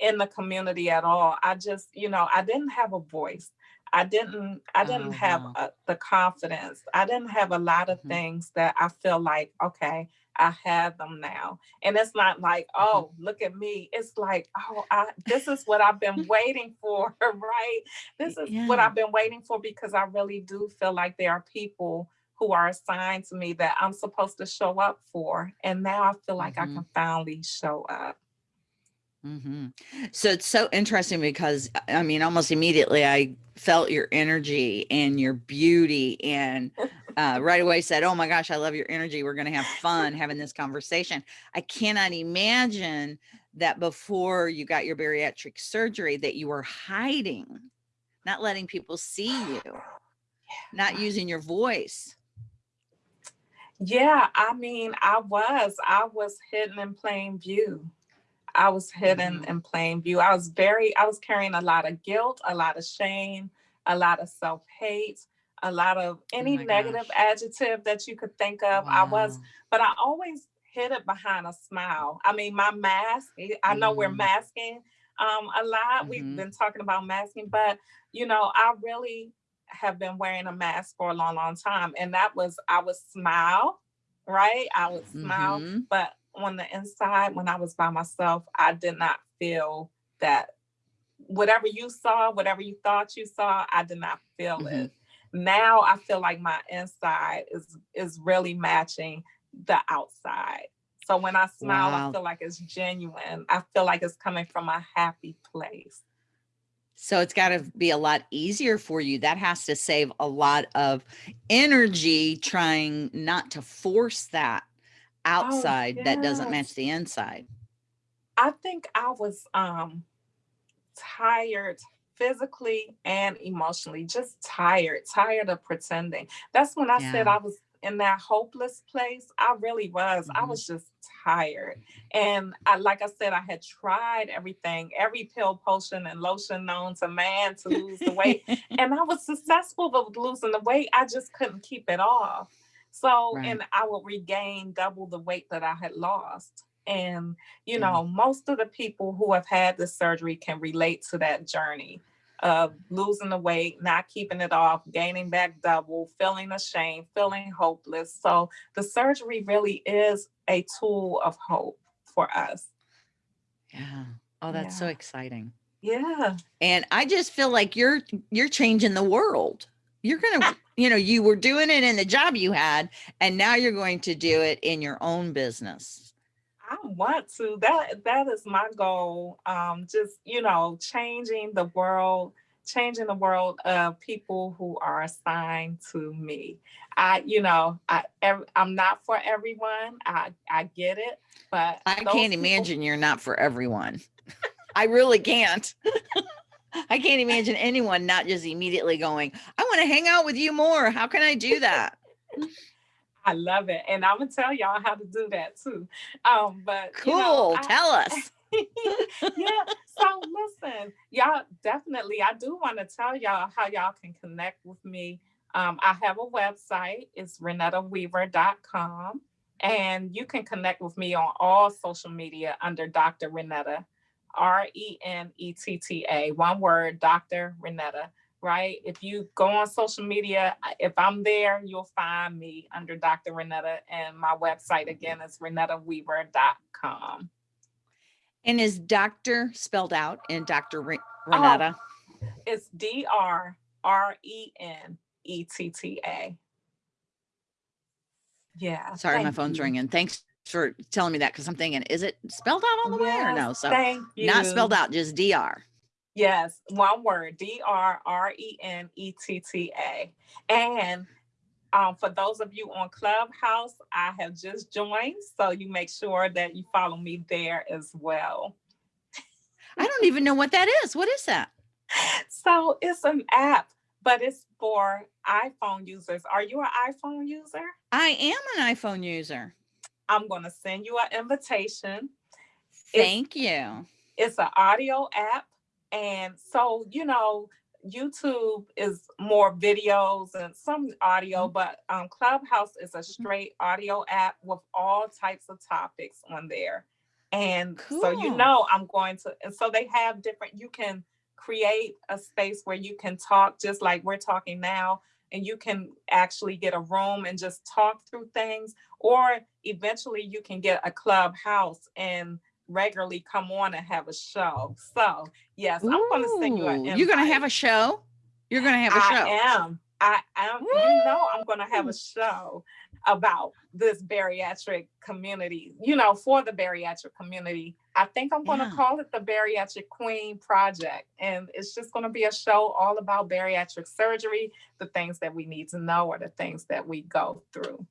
Speaker 3: in the community at all. I just, you know, I didn't have a voice. I didn't I didn't have
Speaker 2: wow.
Speaker 3: uh the confidence. I didn't have a lot of
Speaker 2: Mhm.
Speaker 3: things that I feel like, okay, I have them now. And it's not like,
Speaker 2: Mm-hmm.
Speaker 3: oh, look at me. It's like, oh, I this is what I've been waiting for, right? This is what I've been waiting for because I really do feel like there are people who are assigned to me that I'm supposed to show up for. And now I feel like
Speaker 2: Mhm.
Speaker 3: I can finally show up.
Speaker 2: Hmm So it's so interesting because I I mean, almost immediately I felt your energy and your beauty, and uh, right away said, "Oh my gosh, I love your energy. We're going to have fun having this conversation." I cannot imagine that before you got your bariatric surgery that you were hiding, not letting people see you, not using your voice.
Speaker 3: Yeah, I mean, I was, I was hidden in plain view. I was hidden
Speaker 2: Mhm.
Speaker 3: in plain view. I was very, I was carrying a lot of guilt, a lot of shame, a lot of self hate, a lot of any
Speaker 2: Oh
Speaker 3: negative
Speaker 2: gosh.
Speaker 3: adjective that you could think of. I was, but I always hid it behind a smile. I mean, my mask, eh, I know we're
Speaker 2: Mhm.
Speaker 3: masking um, a lot. We've
Speaker 2: Mhm.
Speaker 3: been talking about masking, but you know, I really have been wearing a mask for a long, long time. And that was, I would smile, right? I would smile,
Speaker 2: Mhm.
Speaker 3: but on the inside, when I was by myself, I did not feel that whatever you saw, whatever you thought you saw, I did not feel
Speaker 2: Mhm.
Speaker 3: it. Now I feel like my inside is is really matching the outside. So when I smile,
Speaker 2: Wow.
Speaker 3: I feel like it's genuine. I feel like it's coming from a happy place.
Speaker 2: So it's got to be a lot easier for you. That has to save a lot of energy trying not to force that outside that doesn't match the inside.
Speaker 3: I think I was um tired physically and emotionally, just tired, tired of pretending. That's when I said I was in that hopeless place. I really was. I
Speaker 2: Mhm.
Speaker 3: was just tired. And I like I said, I had tried everything, every pill, potion, and lotion known to man to lose the weight. and I was successful with losing the weight. I just couldn't keep it off. So,
Speaker 2: Right.
Speaker 3: and I would regain double the weight that I had lost. And, you
Speaker 2: Yeah.
Speaker 3: know, most of the people who have had the surgery can relate to that journey of losing the weight, not keeping it off, gaining back double, feeling ashamed, feeling hopeless. So, the surgery really is a tool of hope for us.
Speaker 2: Yeah. Oh, that's so exciting.
Speaker 3: Yeah.
Speaker 2: And I just feel like you're you're changing the world. You're gonna, you know, you were doing it in the job you had, and now you're going to do it in your own business.
Speaker 3: I want to. That that is my goal. Um, just you know, changing the world, changing the world of people who are assigned to me. I, you know, I I'm not for everyone. I I get it, but
Speaker 2: I can't people, imagine you're not for everyone. I really can't. I can't imagine anyone not just immediately going, I want to hang out with you more. How can I do that?
Speaker 3: I love it. And I'm gonna tell y'all how to do that too. Um, but
Speaker 2: cool, you know, tell us.
Speaker 3: yeah. So listen, y'all definitely I do want to tell y'all how y'all can connect with me. Um, I have a website, it's renettaweaver.com. And you can connect with me on all social media under Dr. Renetta. R E N E T T A, one word, Dr. Renetta, right? If you go on social media, if I'm there, you'll find me under Dr. Renetta. And my website again is renettaweaver.com.
Speaker 2: And is doctor spelled out in Dr. Re oh, Renetta?
Speaker 3: Oh, it's D R R E N E T T A. Yeah.
Speaker 2: Sorry, my phone's you. ringing. Thanks for telling me that because I'm thinking, is it spelled out all the yes, way or no? So thank you. not spelled out, just DR.
Speaker 3: Yes, one word, D R R E N E T T A. And um, for those of you on Clubhouse, I have just joined, so you make sure that you follow me there as well.
Speaker 2: I don't even know what that is. What is that?
Speaker 3: So it's an app, but it's for iPhone users. Are you an iPhone user?
Speaker 2: I am an iPhone user.
Speaker 3: I'm going to send you an invitation.
Speaker 2: Thank it's, you.
Speaker 3: It's an audio app. And so, you know, YouTube is more videos and some audio, mm-hmm. but um, Clubhouse is a mm-hmm. straight audio app with all types of topics on there. And cool. so, you know, I'm going to, and so they have different, you can create a space where you can talk just like we're talking now, and you can actually get a room and just talk through things, or eventually you can get a clubhouse and regularly come on and have a show. So yes, Ooh, I'm going to send you an invite.
Speaker 2: You're going to have a show? You're going to have a show?
Speaker 3: I am. I am. You know, I'm going to have a show about this bariatric community, you know, for the bariatric community. I think I'm going to yeah. call it the Bariatric Queen Project. And it's just going to be a show all about bariatric surgery, the things that we need to know or the things that we go through.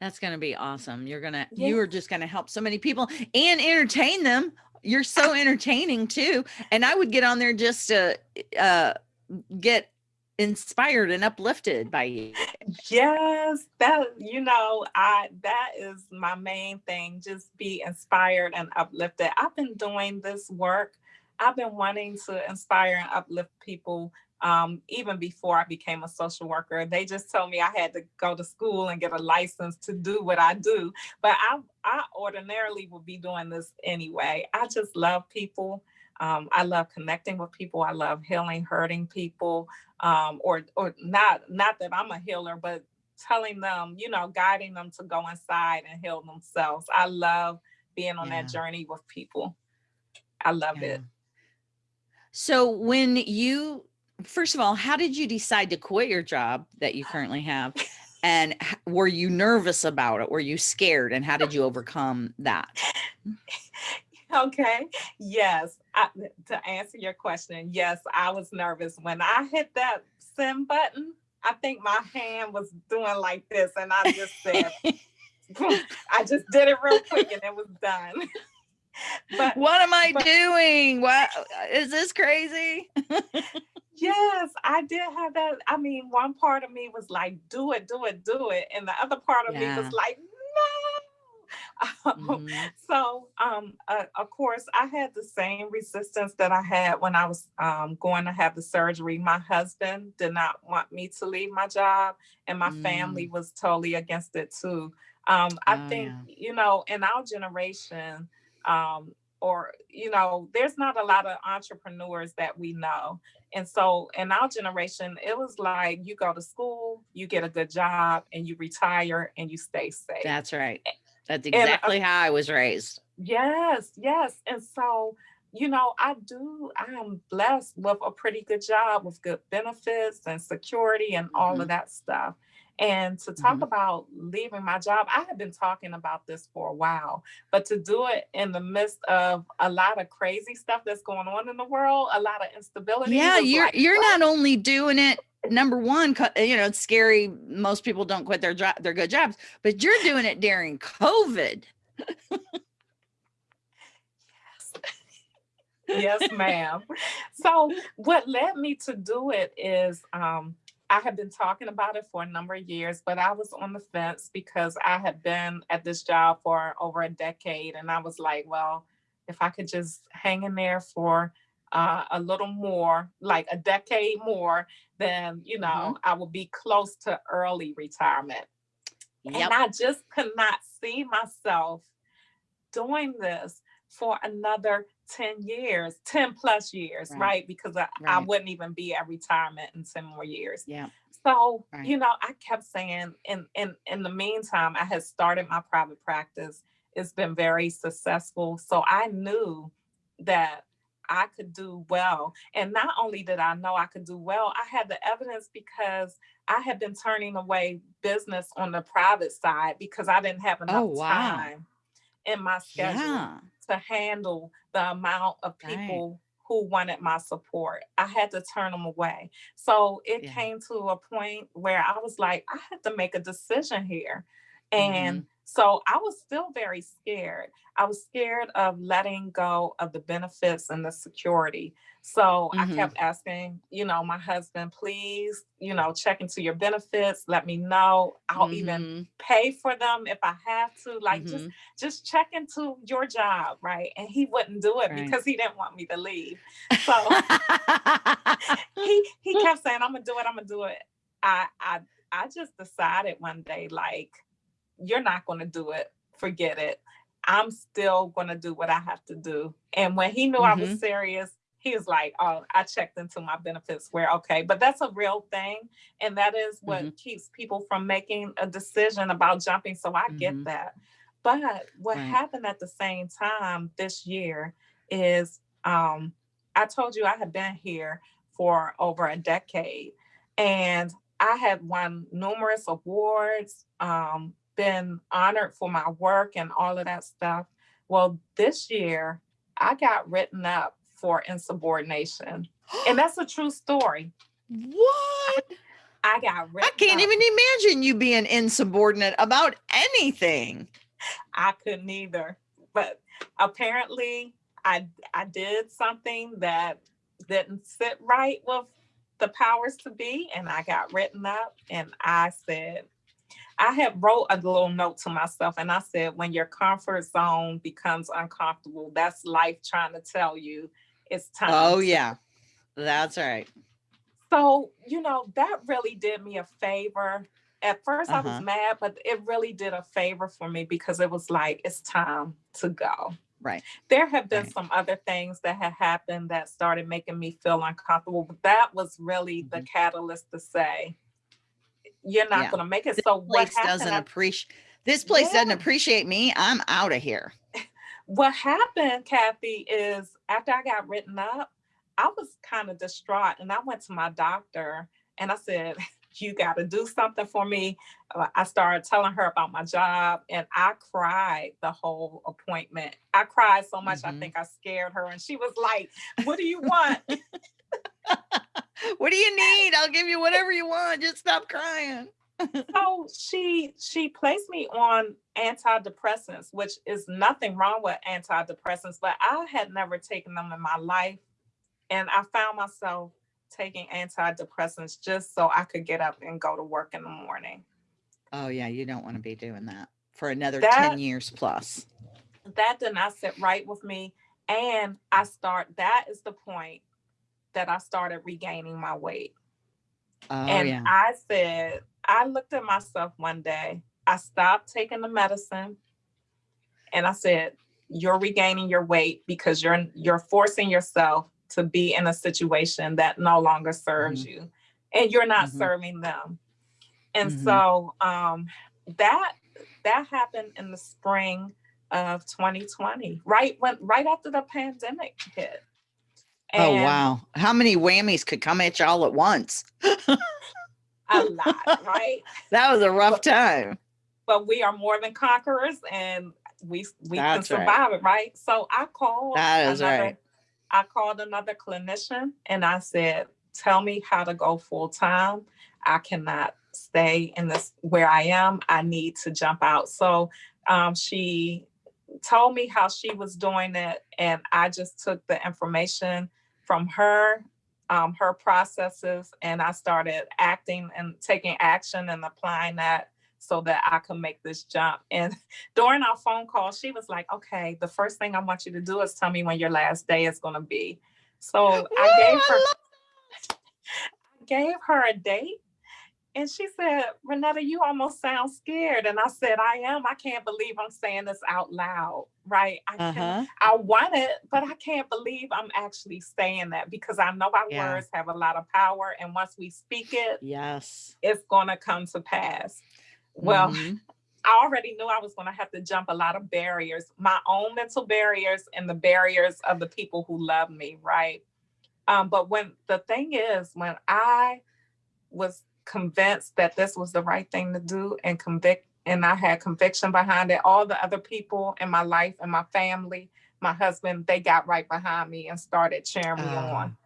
Speaker 2: That's going to be awesome. You're going to, yeah. you are just going to help so many people and entertain them. You're so entertaining too. And I would get on there just to uh, get inspired and uplifted by you.
Speaker 3: Yes, that you know, I that is my main thing. Just be inspired and uplifted. I've been doing this work. I've been wanting to inspire and uplift people um, even before I became a social worker. They just told me I had to go to school and get a license to do what I do. But I, I ordinarily would be doing this anyway. I just love people. Um, I love connecting with people. I love healing, hurting people, um, or or not not that I'm a healer, but telling them, you know, guiding them to go inside and heal themselves. I love being on yeah. that journey with people. I love yeah. it.
Speaker 2: So when you first of all, how did you decide to quit your job that you currently have? And were you nervous about it? Were you scared? And how did you overcome that?
Speaker 3: Okay. Yes. I, to answer your question, yes, I was nervous when I hit that send button. I think my hand was doing like this, and I just said, I just did it real quick, and it was done.
Speaker 2: but what am I but, doing? What uh, is this crazy?
Speaker 3: yes, I did have that. I mean, one part of me was like, do it, do it, do it. And the other part of yeah. me was like, mm-hmm. so um, uh, of course i had the same resistance that i had when i was um, going to have the surgery my husband did not want me to leave my job and my mm. family was totally against it too um, i oh, think yeah. you know in our generation um, or you know there's not a lot of entrepreneurs that we know and so in our generation it was like you go to school you get a good job and you retire and you stay safe
Speaker 2: that's right that's exactly and, uh, how I was raised.
Speaker 3: Yes, yes. And so, you know, I do, I am blessed with a pretty good job with good benefits and security and all
Speaker 2: Mhm.
Speaker 3: of that stuff. And to talk
Speaker 2: Mhm.
Speaker 3: about leaving my job, I have been talking about this for a while, but to do it in the midst of a lot of crazy stuff that's going on in the world, a lot of instability.
Speaker 2: Yeah, you're
Speaker 3: like,
Speaker 2: you're
Speaker 3: what?
Speaker 2: not only doing it number one, you know, it's scary. Most people don't quit their job, their good jobs, but you're doing it during COVID.
Speaker 3: yes ma'am so what led me to do it is um I had been talking about it for a number of years, but I was on the fence because I had been at this job for over a decade. And I was like, well, if I could just hang in there for uh, a little more, like a decade more, then, you know,
Speaker 2: Mhm.
Speaker 3: I would be close to early retirement.
Speaker 2: Yep.
Speaker 3: And I just could not see myself doing this for another 10 years, 10 plus years,
Speaker 2: Right.
Speaker 3: right? Because I, I wouldn't even be at retirement in 10 more years.
Speaker 2: Yeah.
Speaker 3: So,
Speaker 2: Right.
Speaker 3: you know, I kept saying in in in the meantime, I had started my private practice. It's been very successful. So I knew that I could do well. And not only did I know I could do well, I had the evidence because I had been turning away business on the private side because I didn't have oh, enough
Speaker 2: Oh, wow.
Speaker 3: time in my schedule
Speaker 2: Yeah.
Speaker 3: To handle the amount of people who wanted my support. I had to turn them away. So it
Speaker 2: Yeah.
Speaker 3: came to a point where I was like, I had to make a decision here.
Speaker 2: Mm-hmm.
Speaker 3: So I was still very scared. I was scared of letting go of the benefits and the security. So
Speaker 2: Mhm.
Speaker 3: I kept asking, you know, my husband, please, you know, check into your benefits. Let me know. I'll even
Speaker 2: Mhm.
Speaker 3: pay for them if I have to. Like just
Speaker 2: Mhm.
Speaker 3: just check into your job, right? And he wouldn't do it
Speaker 2: Right.
Speaker 3: because he didn't want me to leave. So he he kept saying, I'm gonna do it, I'm gonna do it. I I I just decided one day, like, you're not gonna do it, forget it. I'm still gonna do what I have to do. And when he knew I was serious, he was like, Oh, I checked into my benefits where okay, but that's a real thing. And that is what keeps people from making a decision about jumping. So I
Speaker 2: Mhm.
Speaker 3: get that. But what
Speaker 2: Right.
Speaker 3: happened at the same time this year is um I told you I had been here for over a decade and I had won numerous awards, um, been honored for my work and all of that stuff. Well, this year I got written up for insubordination. And that's a true story.
Speaker 2: what?
Speaker 3: I got written
Speaker 2: I can't
Speaker 3: up.
Speaker 2: even imagine you being insubordinate about anything.
Speaker 3: I couldn't either. But apparently I I did something that didn't sit right with the powers to be and I got written up and I said I had wrote a little note to myself and I said when your comfort zone becomes uncomfortable that's life trying to tell you it's time.
Speaker 2: Oh yeah. That's right.
Speaker 3: So, you know, that really did me a favor. At 1st I
Speaker 2: Uh-huh.
Speaker 3: was mad, but it really did a favor for me because it was like, it's time to go.
Speaker 2: Right.
Speaker 3: There have been
Speaker 2: Right.
Speaker 3: some other things that had happened that started making me feel uncomfortable, but that was really the
Speaker 2: Mhm.
Speaker 3: catalyst to say, you're not
Speaker 2: Yeah.
Speaker 3: going to make it.
Speaker 2: This
Speaker 3: So, what
Speaker 2: place doesn't appreciate this place doesn't appreciate me. I'm out of here.
Speaker 3: what happened, Kathy, is after I got written up, I was kind of distraught and I went to my doctor and I said, You got to do something for me. Uh, I started telling her about my job and I cried the whole appointment. I cried so much,
Speaker 2: Mhm.
Speaker 3: I think I scared her. And she was like, What do you want?
Speaker 2: What do you need? I'll give you whatever you want. Just stop crying.
Speaker 3: so she she placed me on antidepressants which is nothing wrong with antidepressants but i had never taken them in my life and i found myself taking antidepressants just so i could get up and go to work in the morning
Speaker 2: Oh yeah, you don't want to be doing that for another
Speaker 3: That-
Speaker 2: 10 years plus.
Speaker 3: that did not sit right with me and i start that is the point that i started regaining my weight
Speaker 2: Oh
Speaker 3: and
Speaker 2: yeah.
Speaker 3: I said, I looked at myself one day, I stopped taking the medicine, and I said, You're regaining your weight because you're you're forcing yourself to be in a situation that no longer serves you and you're not
Speaker 2: Mhm.
Speaker 3: serving them. And
Speaker 2: Mhm.
Speaker 3: so um that that happened in the spring of 2020, right when right after the pandemic hit.
Speaker 2: Oh wow. How many whammies could come at y'all at once?
Speaker 3: a lot, right?
Speaker 2: That was a rough time.
Speaker 3: But we are more than conquerors and we we can
Speaker 2: That's right.
Speaker 3: survive it, right? So I called
Speaker 2: That is
Speaker 3: another
Speaker 2: right.
Speaker 3: I called another clinician and I said, tell me how to go full time. I cannot stay in this where I am. I need to jump out. So um, she told me how she was doing it. And I just took the information from her, um, her processes, and I started acting and taking action and applying that so that I could make this jump. And during our phone call, she was like, okay, the first thing I want you to do is tell me when your last day is going to be. So I gave her, I gave her a date. And she said, Renetta, you almost sound scared. And I said, I am. I can't believe I'm saying this out loud. Right. I can
Speaker 2: Uh-huh.
Speaker 3: I want it, but I can't believe I'm actually saying that because I know our
Speaker 2: Yeah.
Speaker 3: words have a lot of power. And once we speak it,
Speaker 2: Yes.
Speaker 3: it's going to come to pass. Well,
Speaker 2: Mhm.
Speaker 3: I already knew I was going to have to jump a lot of barriers, my own mental barriers and the barriers of the people who love me, right? Um, but when the thing is, when I was convinced that this was the right thing to do and convict, and I had conviction behind it, all the other people in my life and my family, my husband, they got right behind me and started cheering me
Speaker 2: Oh,
Speaker 3: on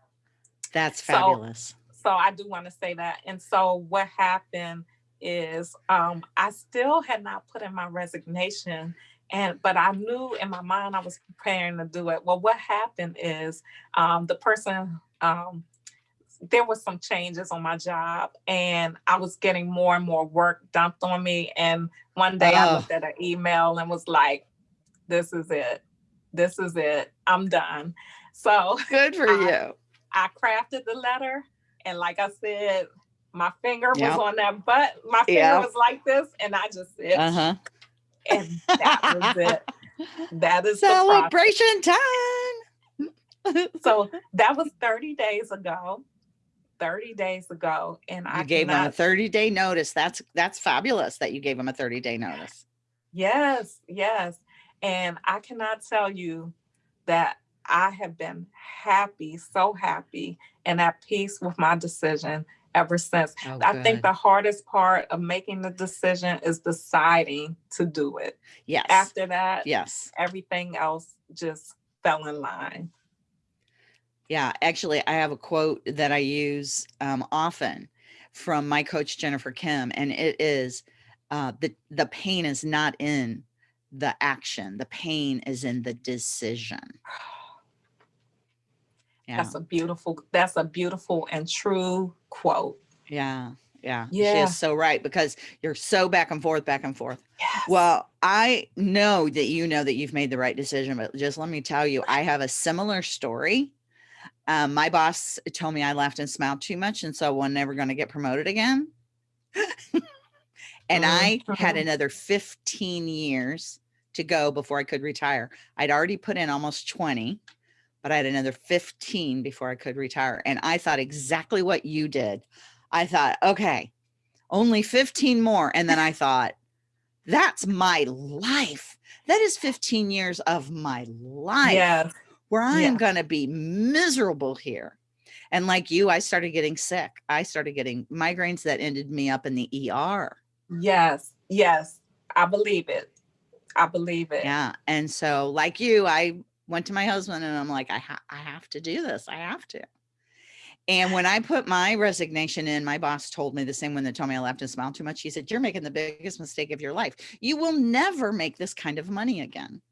Speaker 2: That's
Speaker 3: So-
Speaker 2: fabulous.
Speaker 3: so I do want to say that. And so what happened is um, I still had not put in my resignation, and but I knew in my mind I was preparing to do it. Well, what happened is um, the person um, there was some changes on my job, and I was getting more and more work dumped on me. And one day I
Speaker 2: Oh.
Speaker 3: looked at an email and was like, "This is it. This is it. I'm done." So
Speaker 2: Good for
Speaker 3: I-
Speaker 2: you.
Speaker 3: I crafted the letter, and like I said, my finger was on that butt. My finger
Speaker 2: Yep.
Speaker 3: was like this, and I just said,
Speaker 2: Uh-huh.
Speaker 3: and that was it. That is the.
Speaker 2: Celebration time.
Speaker 3: So that was 30 days ago. 30 days ago, and I
Speaker 2: you gave him a 30 day notice. That's that's fabulous that you gave him a 30 day notice.
Speaker 3: Yes, yes. And I cannot tell you that I have been happy, so happy, and at peace with my decision ever since.
Speaker 2: Oh,
Speaker 3: I think the hardest part of making the decision is deciding to do it.
Speaker 2: yes.
Speaker 3: After that,
Speaker 2: yes.
Speaker 3: everything else just fell in line.
Speaker 2: Yeah, actually, I have a quote that I use um, often from my coach Jennifer Kim, and it is uh, the the pain is not in the action; the pain is in the decision. Yeah,
Speaker 3: That's a beautiful, that's a beautiful and true quote.
Speaker 2: yeah, yeah.
Speaker 3: yeah, She
Speaker 2: is so right because you're so back and forth, back and forth.
Speaker 3: Yes.
Speaker 2: Well, I know that you know that you've made the right decision, but just let me tell you, I have a similar story. Um, my boss told me I laughed and smiled too much, and so I'm never going to get promoted again. and I had another 15 years to go before I could retire. I'd already put in almost 20, but I had another 15 before I could retire. And I thought exactly what you did. I thought, okay, only 15 more. And then I thought, that's my life. That is 15 years of my life
Speaker 3: yes.
Speaker 2: Where I am going to be miserable here. And like you, I started getting sick. I started getting migraines that ended me up in the ER.
Speaker 3: Yes. Yes. I believe it. I believe it.
Speaker 2: Yeah. And so, like you, I went to my husband and I'm like, I, ha- I have to do this. I have to. And when I put my resignation in, my boss told me the same one that told me I laughed and smiled too much. He said, You're making the biggest mistake of your life. You will never make this kind of money again.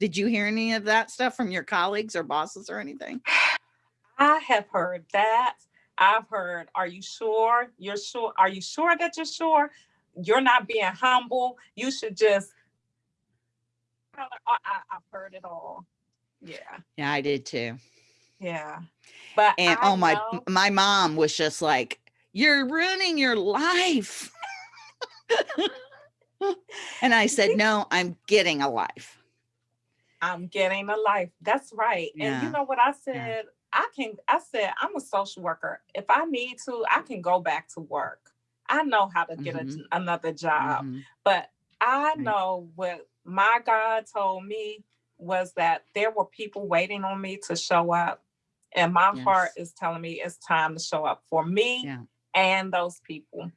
Speaker 2: Did you hear any of that stuff from your colleagues or bosses or anything?
Speaker 3: I have heard that. I've heard, are you sure? You're sure? Are you sure that you're sure? You're not being humble. You should just. I, I've heard it all. Yeah.
Speaker 2: Yeah, I did too.
Speaker 3: Yeah. But
Speaker 2: And
Speaker 3: I
Speaker 2: oh my
Speaker 3: know-
Speaker 2: my mom was just like, You're ruining your life. and I said, No, I'm getting a life.
Speaker 3: I'm getting a life. That's right. And you know what I said? I can I said I'm a social worker. If I need to, I can go back to work. I know how to get a
Speaker 2: Mhm.
Speaker 3: j- another job.
Speaker 2: Mhm.
Speaker 3: But I know what my God told me was that there were people waiting on me to show up. And my
Speaker 2: Yes.
Speaker 3: heart is telling me it's time to show up for me
Speaker 2: Yeah.
Speaker 3: and those people.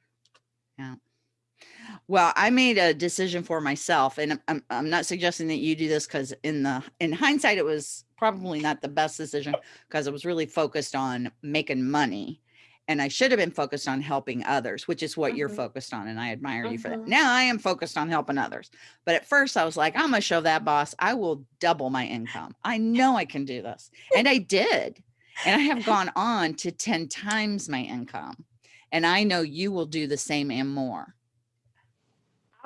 Speaker 2: Well, I made a decision for myself, and I'm- I'm, not suggesting that you do this because in the in hindsight, it was probably not the best decision because I was really focused on making money, and I should have been focused on helping others, which is what you're
Speaker 3: Mhm.
Speaker 2: focused on, and I admire you for that.
Speaker 3: Mhm.
Speaker 2: Now I am focused on helping others, but at first I was like, I'm gonna show that boss I will double my income. I know I can do this, and I did, and I have gone on to ten times my income, and I know you will do the same and more.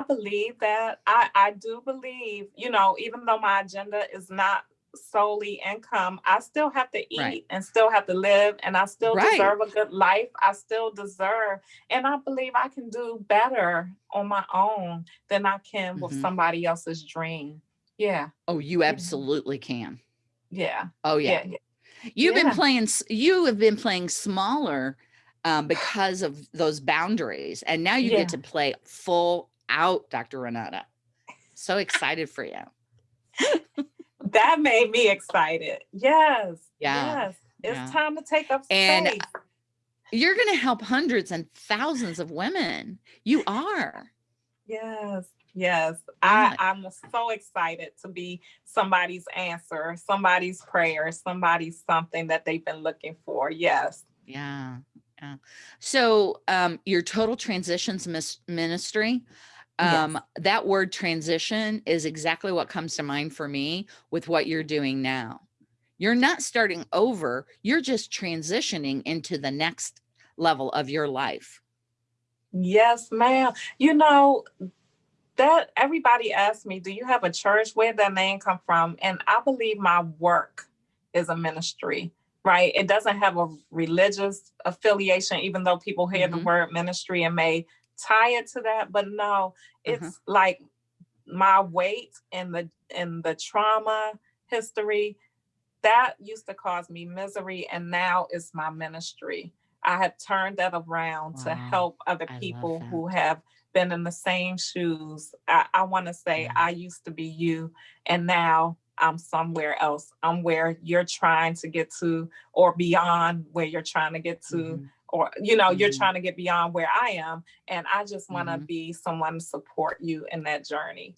Speaker 3: I believe that. I, I do believe, you know, even though my agenda is not solely income, I still have to eat
Speaker 2: Right.
Speaker 3: and still have to live and I still
Speaker 2: Right.
Speaker 3: deserve a good life. I still deserve, and I believe I can do better on my own than I can with
Speaker 2: Mhm.
Speaker 3: somebody else's dream. Yeah.
Speaker 2: Oh, you absolutely can.
Speaker 3: Yeah.
Speaker 2: Oh yeah.
Speaker 3: Yeah.
Speaker 2: You've been playing you have been playing smaller um, because of those boundaries and now you
Speaker 3: Yeah.
Speaker 2: get to play full out, Dr. Renetta. So excited for you.
Speaker 3: That made me excited. Yes.
Speaker 2: Yeah,
Speaker 3: Yes. It's
Speaker 2: yeah.
Speaker 3: time to take up
Speaker 2: And
Speaker 3: space.
Speaker 2: You're going to help hundreds and thousands of women. You are.
Speaker 3: Yes, yes. I, I'm so excited to be somebody's answer, somebody's prayer, somebody's something that they've been looking for. Yes.
Speaker 2: Yeah. Yeah. So um your total transitions mis- ministry
Speaker 3: Yes.
Speaker 2: um that word transition is exactly what comes to mind for me with what you're doing now. You're not starting over, you're just transitioning into the next level of your life.
Speaker 3: Yes, ma'am. You know, that everybody asks me, do you have a church? Where that name come from? And I believe my work is a ministry, right? It doesn't have a religious affiliation, even though people hear the
Speaker 2: Mhm.
Speaker 3: word ministry and may tie it to that. But no, it's
Speaker 2: Mhm.
Speaker 3: like my weight and the and the trauma history that used to cause me misery and now it's my ministry. I have turned that around to help other people who have been in the same shoes. I, I want to say
Speaker 2: Yeah.
Speaker 3: I used to be you and now I'm somewhere else. I'm where you're trying to get to or beyond where you're trying to get to
Speaker 2: Mhm.
Speaker 3: Or you know you're
Speaker 2: Mhm.
Speaker 3: trying to get beyond where I am and I just want to
Speaker 2: Mhm.
Speaker 3: be someone to support you in that journey.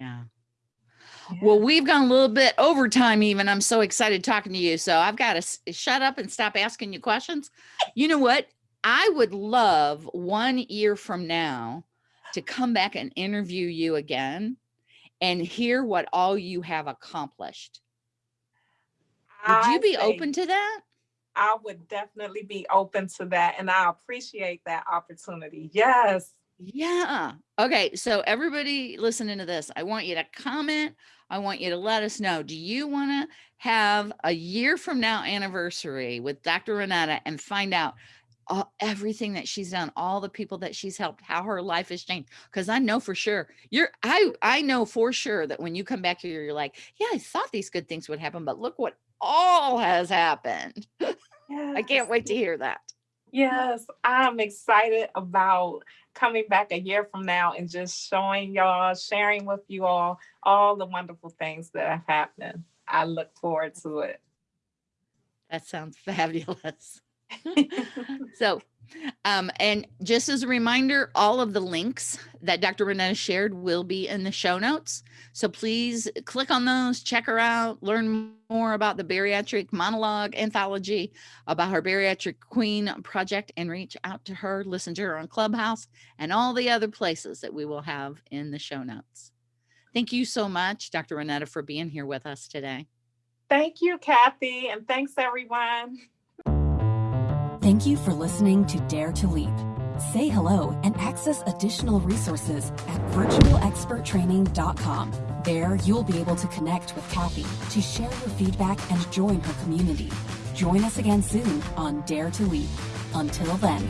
Speaker 2: Yeah.
Speaker 3: Yeah.
Speaker 2: Well, we've gone a little bit over time even. I'm so excited talking to you. So I've got to shut up and stop asking you questions. You know what? I would love one year from now to come back and interview you again and hear what all you have accomplished. Would you be open to that?
Speaker 3: I would definitely be open to that and I appreciate that opportunity. Yes.
Speaker 2: Yeah. Okay. So everybody listening to this, I want you to comment. I want you to let us know. Do you want to have a year from now anniversary with Dr. Renetta and find out all, everything that she's done, all the people that she's helped, how her life has changed? Because I know for sure you're I I know for sure that when you come back here, you're like, yeah, I thought these good things would happen, but look what all has happened. I can't wait to hear that.
Speaker 3: Yes, I'm excited about coming back a year from now and just showing y'all, sharing with you all all the wonderful things that have happened. I look forward to it.
Speaker 2: That sounds fabulous. so um and just as a reminder all of the links that dr renetta shared will be in the show notes. So please click on those check her out learn more about the bariatric monologue anthology about her bariatric queen project and reach out to her listen to her on clubhouse and all the other places that we will have in the show notes. Thank you so much dr renetta for being here with us today.
Speaker 3: Thank you, Kathy, and thanks everyone.
Speaker 1: Thank you for listening to Dare to Leap. Say hello and access additional resources at virtualexperttraining.com. There, you'll be able to connect with Kathy to share your feedback and join her community. Join us again soon on Dare to Leap. Until then.